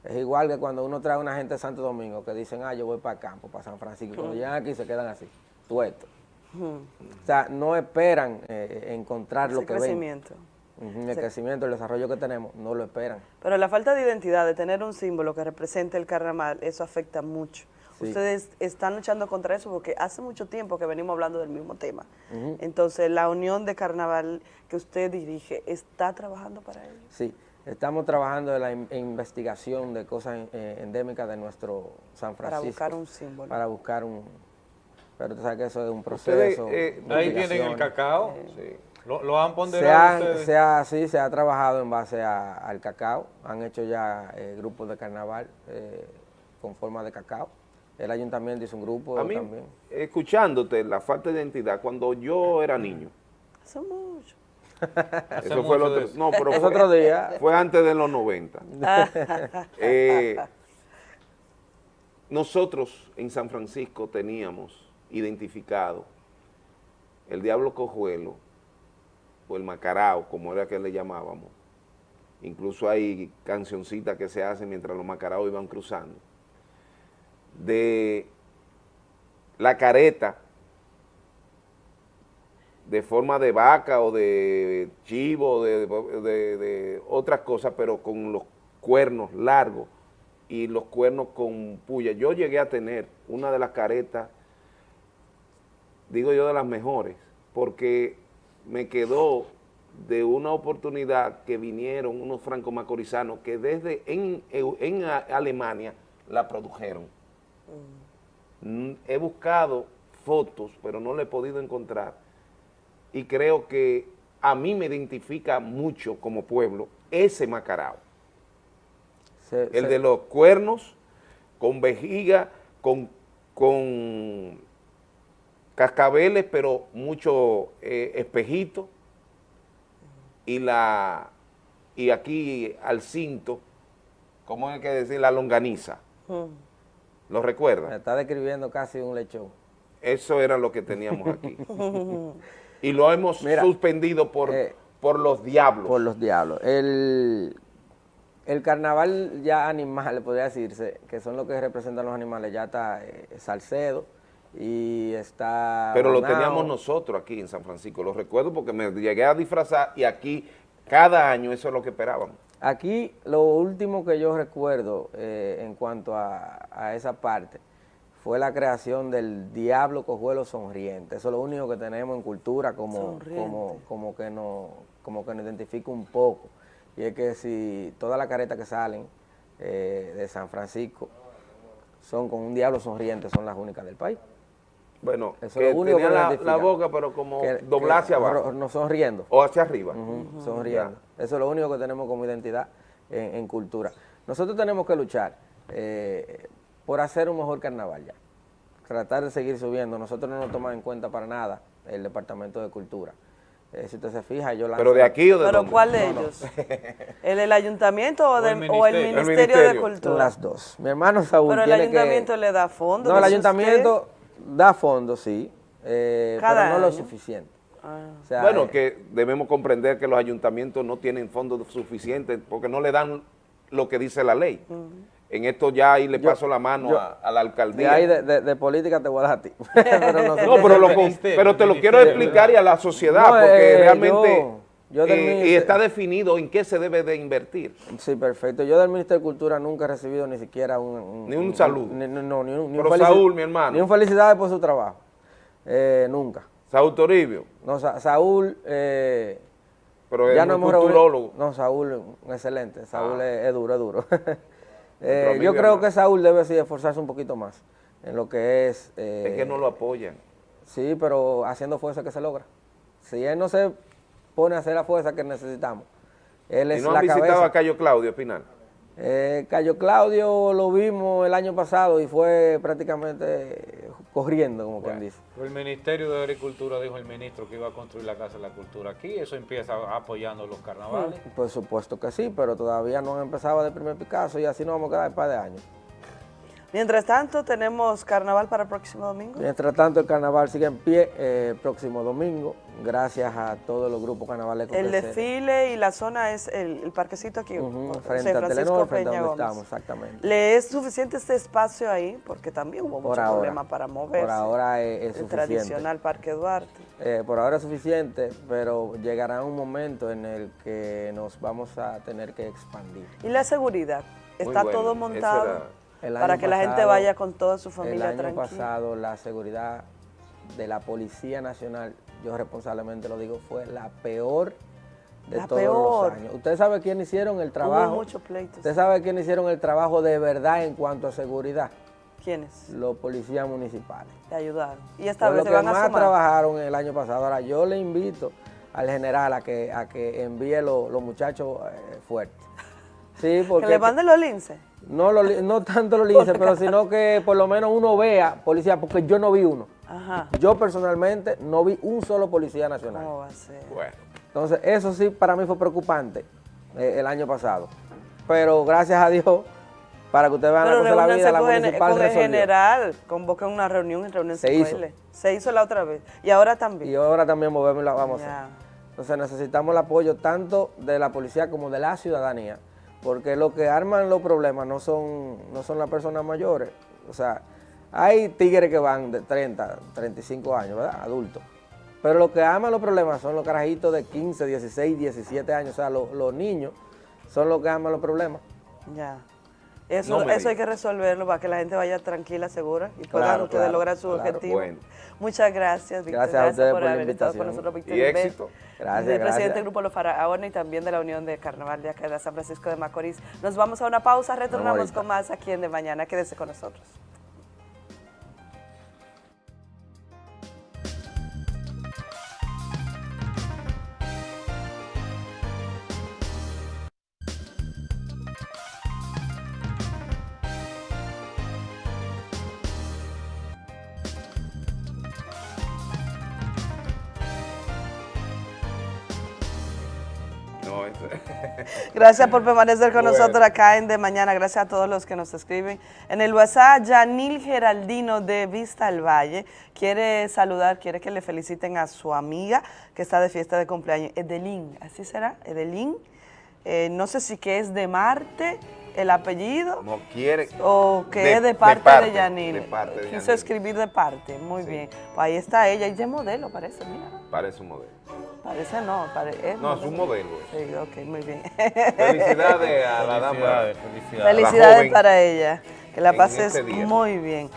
Es igual que cuando uno trae a una gente de Santo Domingo que dicen, ah, yo voy para campo, para San Francisco, cuando llegan aquí se quedan así, tuetos. Ujú. O sea, no esperan eh, encontrar lo que ven. crecimiento. Ujú, El crecimiento, el desarrollo que tenemos, no lo esperan. Pero la falta de identidad, de tener un símbolo que represente el carnaval, eso afecta mucho. Sí. Ustedes están luchando contra eso porque hace mucho tiempo que venimos hablando del mismo tema. Entonces, la unión de carnaval que usted dirige está trabajando para ello. Sí, Estamos trabajando en la in- investigación de cosas eh, endémicas de nuestro San Para Francisco. buscar un símbolo. Para buscar un... Pero tú sabes que eso es un Ustedes, proceso. eh, ahí tienen el cacao. Lo, lo han Se ponderado ha, ustedes. se ha- sí, se ha trabajado en base a- al cacao. Han hecho ya eh, grupos de carnaval eh, con forma de cacao. El ayuntamiento hizo un grupo A mí, también. escuchándote, la falta de identidad, cuando yo era niño, Hace mucho. eso fue el otro, no, pero fue, otro día. fue antes de los 90. Eh, nosotros en San Francisco teníamos identificado el diablo cojuelo o el macarao, como era que le llamábamos. Incluso hay cancioncitas que se hacen mientras los macaraos iban cruzando. De la careta de forma de vaca o de chivo, de, de- de otras cosas, pero con los cuernos largos y los cuernos con puya. Yo llegué a tener una de las caretas, digo yo de las mejores, porque me quedó de una oportunidad que vinieron unos franco-macorizanos que desde en, en Alemania la produjeron. Mm, He buscado fotos, pero no le he podido encontrar. Y creo que a mí me identifica mucho como pueblo ese macarao. El de los cuernos, con vejiga, con, con cascabeles, pero mucho eh, espejito. Y la y aquí al cinto, ¿cómo hay que decir? La longaniza. ¿Lo recuerdan? Me está describiendo casi un lechón. Eso era lo que teníamos aquí. y lo hemos Mira, suspendido por, eh, por los diablos. Por los diablos. El, el carnaval ya animal, podría decirse, que son los que representan los animales, ya está eh, Salcedo y está... Pero lo teníamos nosotros aquí en San Francisco, lo recuerdo porque me llegué a disfrazar y aquí cada año eso es lo que esperábamos. Aquí lo último que yo recuerdo eh, en cuanto a, a esa parte fue la creación del Diablo Cojuelo Sonriente. Eso es lo único que tenemos en cultura como, como, como, que, nos, como que nos identifica un poco. Y es que si todas las caretas que salen eh, de San Francisco son con un diablo sonriente, son las únicas del país. Bueno, Eso que es lo único tenía que la, la boca pero como Que- que abajo. No sonriendo. O hacia arriba. Sonriendo. Eso es lo único que tenemos como identidad en, en cultura. Nosotros tenemos que luchar eh, por hacer un mejor carnaval ya. Tratar de seguir subiendo. Nosotros no nos tomamos en cuenta para nada el Departamento de Cultura. Eh, si usted se fija, yo ¿Pero de aquí o de ¿Pero dónde? cuál de No, no. ellos? ¿El del ayuntamiento o, O el o el ministerio. El de. Cultura? Las dos. Mi hermano Saúl Pero el tiene ayuntamiento que... le da fondos. No, el ayuntamiento da fondos, sí, eh, Cada pero no lo suficiente. Ah. O sea, bueno, eh, que debemos comprender que los ayuntamientos no tienen fondos suficientes porque no le dan lo que dice la ley. En esto ya ahí le Yo- paso la mano yo- a, a la De alcaldía. ahí de, de- de política te voy a dar a ti. pero no, pero, lo con- pero te lo quiero explicar y a la sociedad, No, porque eh, realmente yo- del eh, y está definido en qué se debe de invertir. Sí, perfecto. Yo del Ministerio de Cultura nunca he recibido ni siquiera un... Ni un saludo. Ni, no, ni un, ni Pero Saúl, mi hermano. Ni un felicidades por su trabajo. Eh, nunca. Saúl Toribio. No, Sa- Saúl... Pero es no un hemos culturólogo. No, Saúl, excelente. Saúl Ah. es, es duro, es duro. Eh, yo y creo que Saúl debe sí esforzarse un poquito más en lo que es... eh, Es que no lo apoyan. Sí, pero haciendo fuerza que se logra. Si él no se pone a hacer la fuerza que necesitamos, él ¿Y es no la han visitado cabeza. a Cayo Claudio Espinal? Eh, Cayo Claudio lo vimos el año pasado y fue prácticamente eh, corriendo, como quien dice. El Ministerio de Agricultura dijo el ministro que iba a construir la Casa de la Cultura aquí, eso empieza apoyando los carnavales. Por supuesto que sí, pero todavía no han empezado de primer Picasso y así nos vamos a quedar un par de años. Mientras tanto, tenemos carnaval para el próximo domingo. Mientras tanto, el carnaval sigue en pie eh, próximo domingo, gracias a todos los grupos carnavales El desfile y la zona es el, el parquecito aquí, Ujú, José frente a Francisco Telenor, frente a donde Gómez. estamos, exactamente. ¿Le es suficiente este espacio ahí? Porque también hubo Por mucho ahora. problema para moverse. Por ahora es, es El suficiente. tradicional Parque Duarte. Eh, por ahora es suficiente, pero llegará un momento en el que nos vamos a tener que expandir. ¿Y la seguridad? ¿Está bueno, todo montado para que la gente vaya con toda su familia El año tranquila? pasado la seguridad de la Policía Nacional, yo responsablemente lo digo, fue la peor de La todos peor. los años. Usted sabe quién hicieron el trabajo. Hubo muchos pleitos. Usted sabe quién hicieron el trabajo de verdad en cuanto a seguridad. ¿Quiénes? Los policías municipales. Te ayudaron. Y esta vez lo se que van a más sumar. trabajaron el año pasado. Ahora yo le invito al general a que, a que envíe lo- los muchachos eh, fuertes. Sí, porque Que le manden los linces. no, lo li- no tanto los linces, pero sino que por lo menos uno vea policía, porque yo no vi uno. Ajá. Yo personalmente no vi un solo policía nacional. ¿Cómo va a ser? Bueno. Entonces, eso sí para mí fue preocupante eh, el año pasado. Pero gracias a Dios, para que ustedes vean Pero la cosa de la vida, la municipal con el resolvió. general, convoquen una reunión y reúnense Se hizo. Se hizo la otra vez. Y ahora también. Y ahora también movemos y la vamos a hacer. Entonces necesitamos el apoyo tanto de la policía como de la ciudadanía, porque lo que arman los problemas no son, no son las personas mayores. O sea, hay tigres que van de 30, 35 años, ¿verdad? Adultos. Pero lo que arman los problemas son los carajitos de 15, 16, 17 años. O sea, los, los niños son los que arman los problemas. Ya. Eso, No eso hay que resolverlo para que la gente vaya tranquila, segura y puedan Claro, ustedes claro, lograr su claro. objetivo. Bueno. Muchas gracias, Víctor. Gracias a ustedes por, por la haber estado con invitación. nosotros, Víctor Y Inver, éxito. Gracias, del presidente del Grupo Los Faraones y también de la Unión de Carnaval de acá de San Francisco de Macorís. Nos vamos a una pausa, retornamos con más aquí en De Mañana. Quédese con nosotros. Gracias por permanecer con Bueno. nosotros acá en De Mañana. Gracias a todos los que nos escriben. En el WhatsApp, Yanil Geraldino de Vista al Valle quiere saludar, quiere que le feliciten a su amiga que está de fiesta de cumpleaños, Edelín. ¿Así será? Edelín. Eh, no sé si que es de Marte el apellido no quiere. o que De- es de de parte de, parte, Yanil. de parte de Quiso escribir de parte. Muy bien. Pues ahí está ella. Ella es modelo, parece, mira. Parece un modelo. Parece no, pare- es No, es un modelo. Sí, ok, muy bien. Felicidades a la dama. Felicidades, felicidades. Felicidades joven para ella. Que la pases este día. muy bien.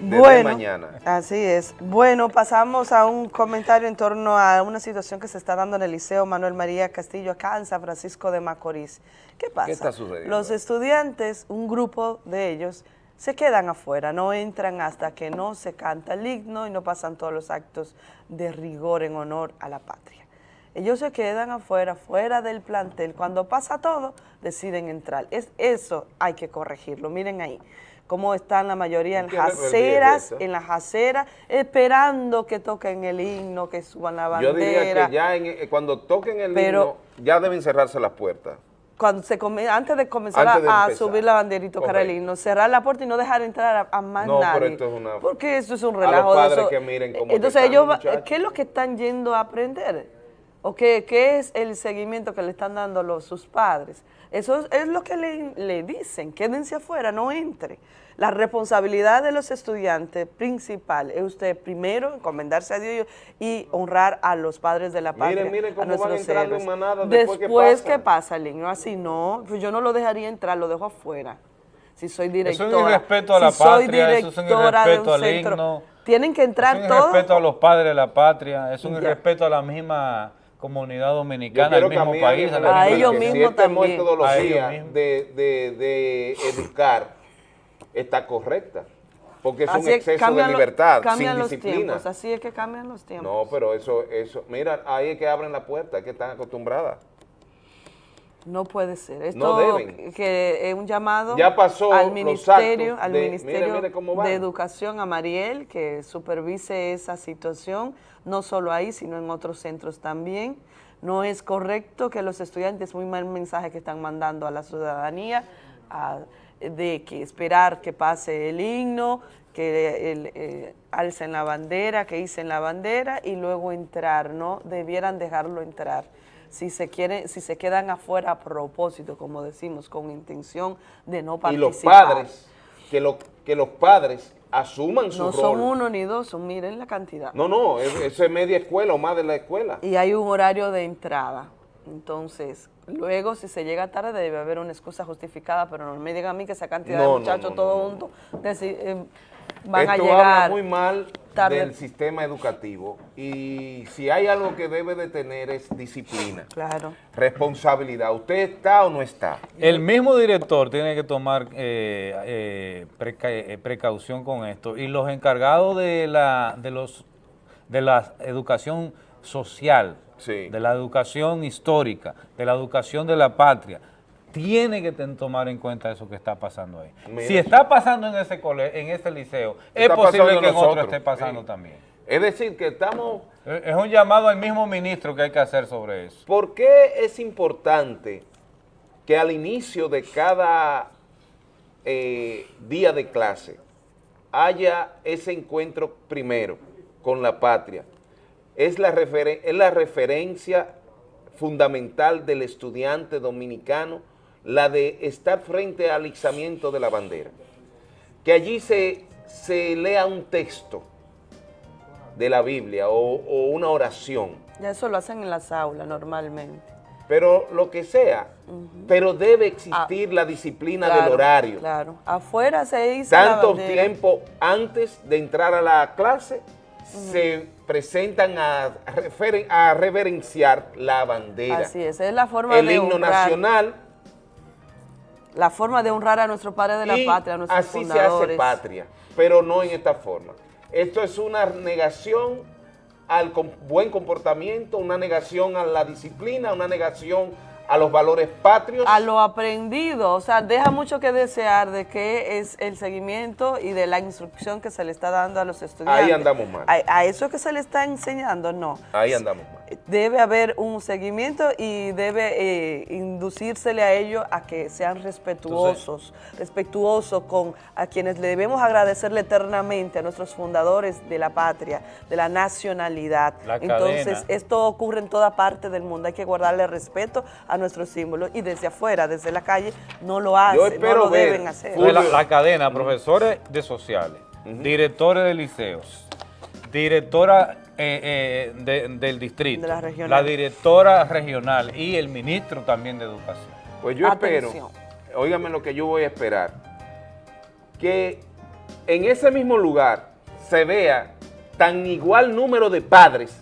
Desde Bueno, mañana. así es. Bueno, pasamos a un comentario en torno a una situación que se está dando en el Liceo Manuel María Castillo acá en San Francisco de Macorís. ¿Qué pasa? está sucediendo Los estudiantes, un grupo de ellos, se quedan afuera, no entran hasta que no se canta el himno y no pasan todos los actos de rigor en honor a la patria. Ellos se quedan afuera, fuera del plantel. Cuando pasa todo, deciden entrar. Es, eso hay que corregirlo. Miren ahí cómo están la mayoría en ¿Qué las aceras, en las aceras, esperando que toquen el himno, que suban la Yo bandera. diría que ya en- eh, cuando toquen el Pero- himno, ya deben cerrarse las puertas. Cuando se come- antes de comenzar Antes de a, empezar. subir la Correcto. himno, cerrar la puerta y no dejar entrar a, a más No, pero nadie. esto es una- Porque eso es un A los relajo de padres eso. que miren cómo Entonces ellos, muchachos. ¿qué es lo que están yendo a aprender? ¿O qué, qué es el seguimiento que le están dando los, sus padres? Eso es, es lo que le, le dicen, quédense afuera, no entre. La responsabilidad de los estudiantes principal es usted primero encomendarse a Dios y honrar a los padres de la patria. Miren, miren a van nuestros entrando en manada después que Después que pasa el niño así, no, pues yo no lo dejaría entrar, lo dejo afuera. Si soy Eso directora. es un irrespeto a la si soy patria, eso es un irrespeto al himno. Tienen que entrar es un todos. irrespeto a los padres de la patria, es un Ya. irrespeto a la misma comunidad dominicana, al mismo país. a la A ellos que mismos si este también. A ellos metodología mismos. de, de, de educar está correcta, porque es un Así exceso de lo- libertad, sin disciplina. tiempos, así es que cambian los tiempos. No, pero eso, eso, mira, ahí es que abren la puerta, es que están acostumbradas. No puede ser. Esto No deben. que es un llamado Ya pasó al ministerio, al de- ministerio mire, mire de Educación, a Mariel, que supervise esa situación, no solo ahí, sino en otros centros también. No es correcto que los estudiantes, muy mal mensaje que están mandando a la ciudadanía, a- de que esperar que pase el himno, que el, eh, alcen la bandera, que hicen la bandera y luego entrar, ¿no? Debieran dejarlo entrar si se quieren, si se quedan afuera a propósito, como decimos, con intención de no Y participar. los padres, que, lo, que los padres asuman su no rol. son uno ni dos, son miren la cantidad. No, no, es- eso es media escuela o más de la escuela. Y hay un horario de entrada. Entonces, luego si se llega tarde debe haber una excusa justificada, pero no me digan a mí que esa cantidad No, de no, muchachos no, todos no, no. juntos eh, van a Esto llegar. habla muy mal Tarde. del sistema educativo y si hay algo que debe de tener es disciplina, Claro. responsabilidad. ¿Usted está o no está? El mismo director tiene que tomar eh, eh, preca- eh, precaución con esto y los encargados de la, de los, de la educación social, de la educación histórica, de la educación de la patria, tiene que tomar en cuenta eso que está pasando ahí. Mira. si está pasando en ese cole, en ese liceo, es posible que en otro esté pasando sí. también. Es decir, que estamos... Es es un llamado al mismo ministro que hay que hacer sobre eso. ¿Por qué es importante que al inicio de cada eh, día de clase haya ese encuentro primero con la patria? Es la, referen- es la referencia fundamental del estudiante dominicano, la de estar frente al izamiento de la bandera. Que allí se, se lea un texto de la Biblia o- o una oración Ya eso lo hacen en las aulas normalmente. pero lo que sea, pero debe existir la disciplina del Ah, horario. Claro. Afuera se la Tanto tiempo antes de entrar a la clase, se presentan a, referen- a reverenciar la bandera. Así es, es la forma El de himno honrar, nacional la forma de honrar a nuestro padre de la y patria, a nuestros así se hace patria, pero no en esta forma. Esto es una negación al buen comportamiento, una negación a la disciplina, una negación a los valores patrios. a lo aprendido, o sea, deja mucho que desear de qué es el seguimiento y de la instrucción que se le está dando a los estudiantes. Ahí andamos mal. A, a eso que se le está enseñando, no. Ahí andamos mal. Debe haber un seguimiento y debe eh, inducírsele a ellos a que sean respetuosos, respetuosos con a quienes le debemos agradecerle eternamente, a nuestros fundadores de la patria, de la nacionalidad. La Entonces, cadena. esto ocurre en toda parte del mundo, hay que guardarle respeto a nuestros símbolos y desde afuera, desde la calle, no lo hacen, espero no lo ver, deben hacer. La, la cadena, profesores de sociales, directores de liceos, directora eh, eh, de- del distrito, De la regional. la directora regional y el ministro también de educación. Pues yo espero, óigame lo que yo voy a esperar, que en ese mismo lugar se vea tan igual número de padres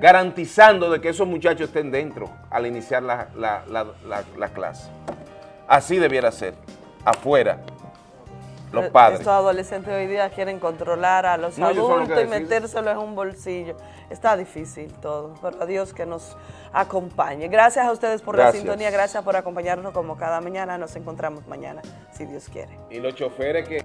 garantizando de que esos muchachos estén dentro al iniciar la, la- la- la- la clase. Así debiera ser, afuera, los Eh, padres. Estos adolescentes hoy día quieren controlar a los No, adultos y deciden. metérselo en un bolsillo. Está difícil todo, pero a Dios que nos acompañe. Gracias a ustedes por Gracias. la sintonía, gracias por acompañarnos como cada mañana. Nos encontramos mañana, si Dios quiere. Y los choferes que...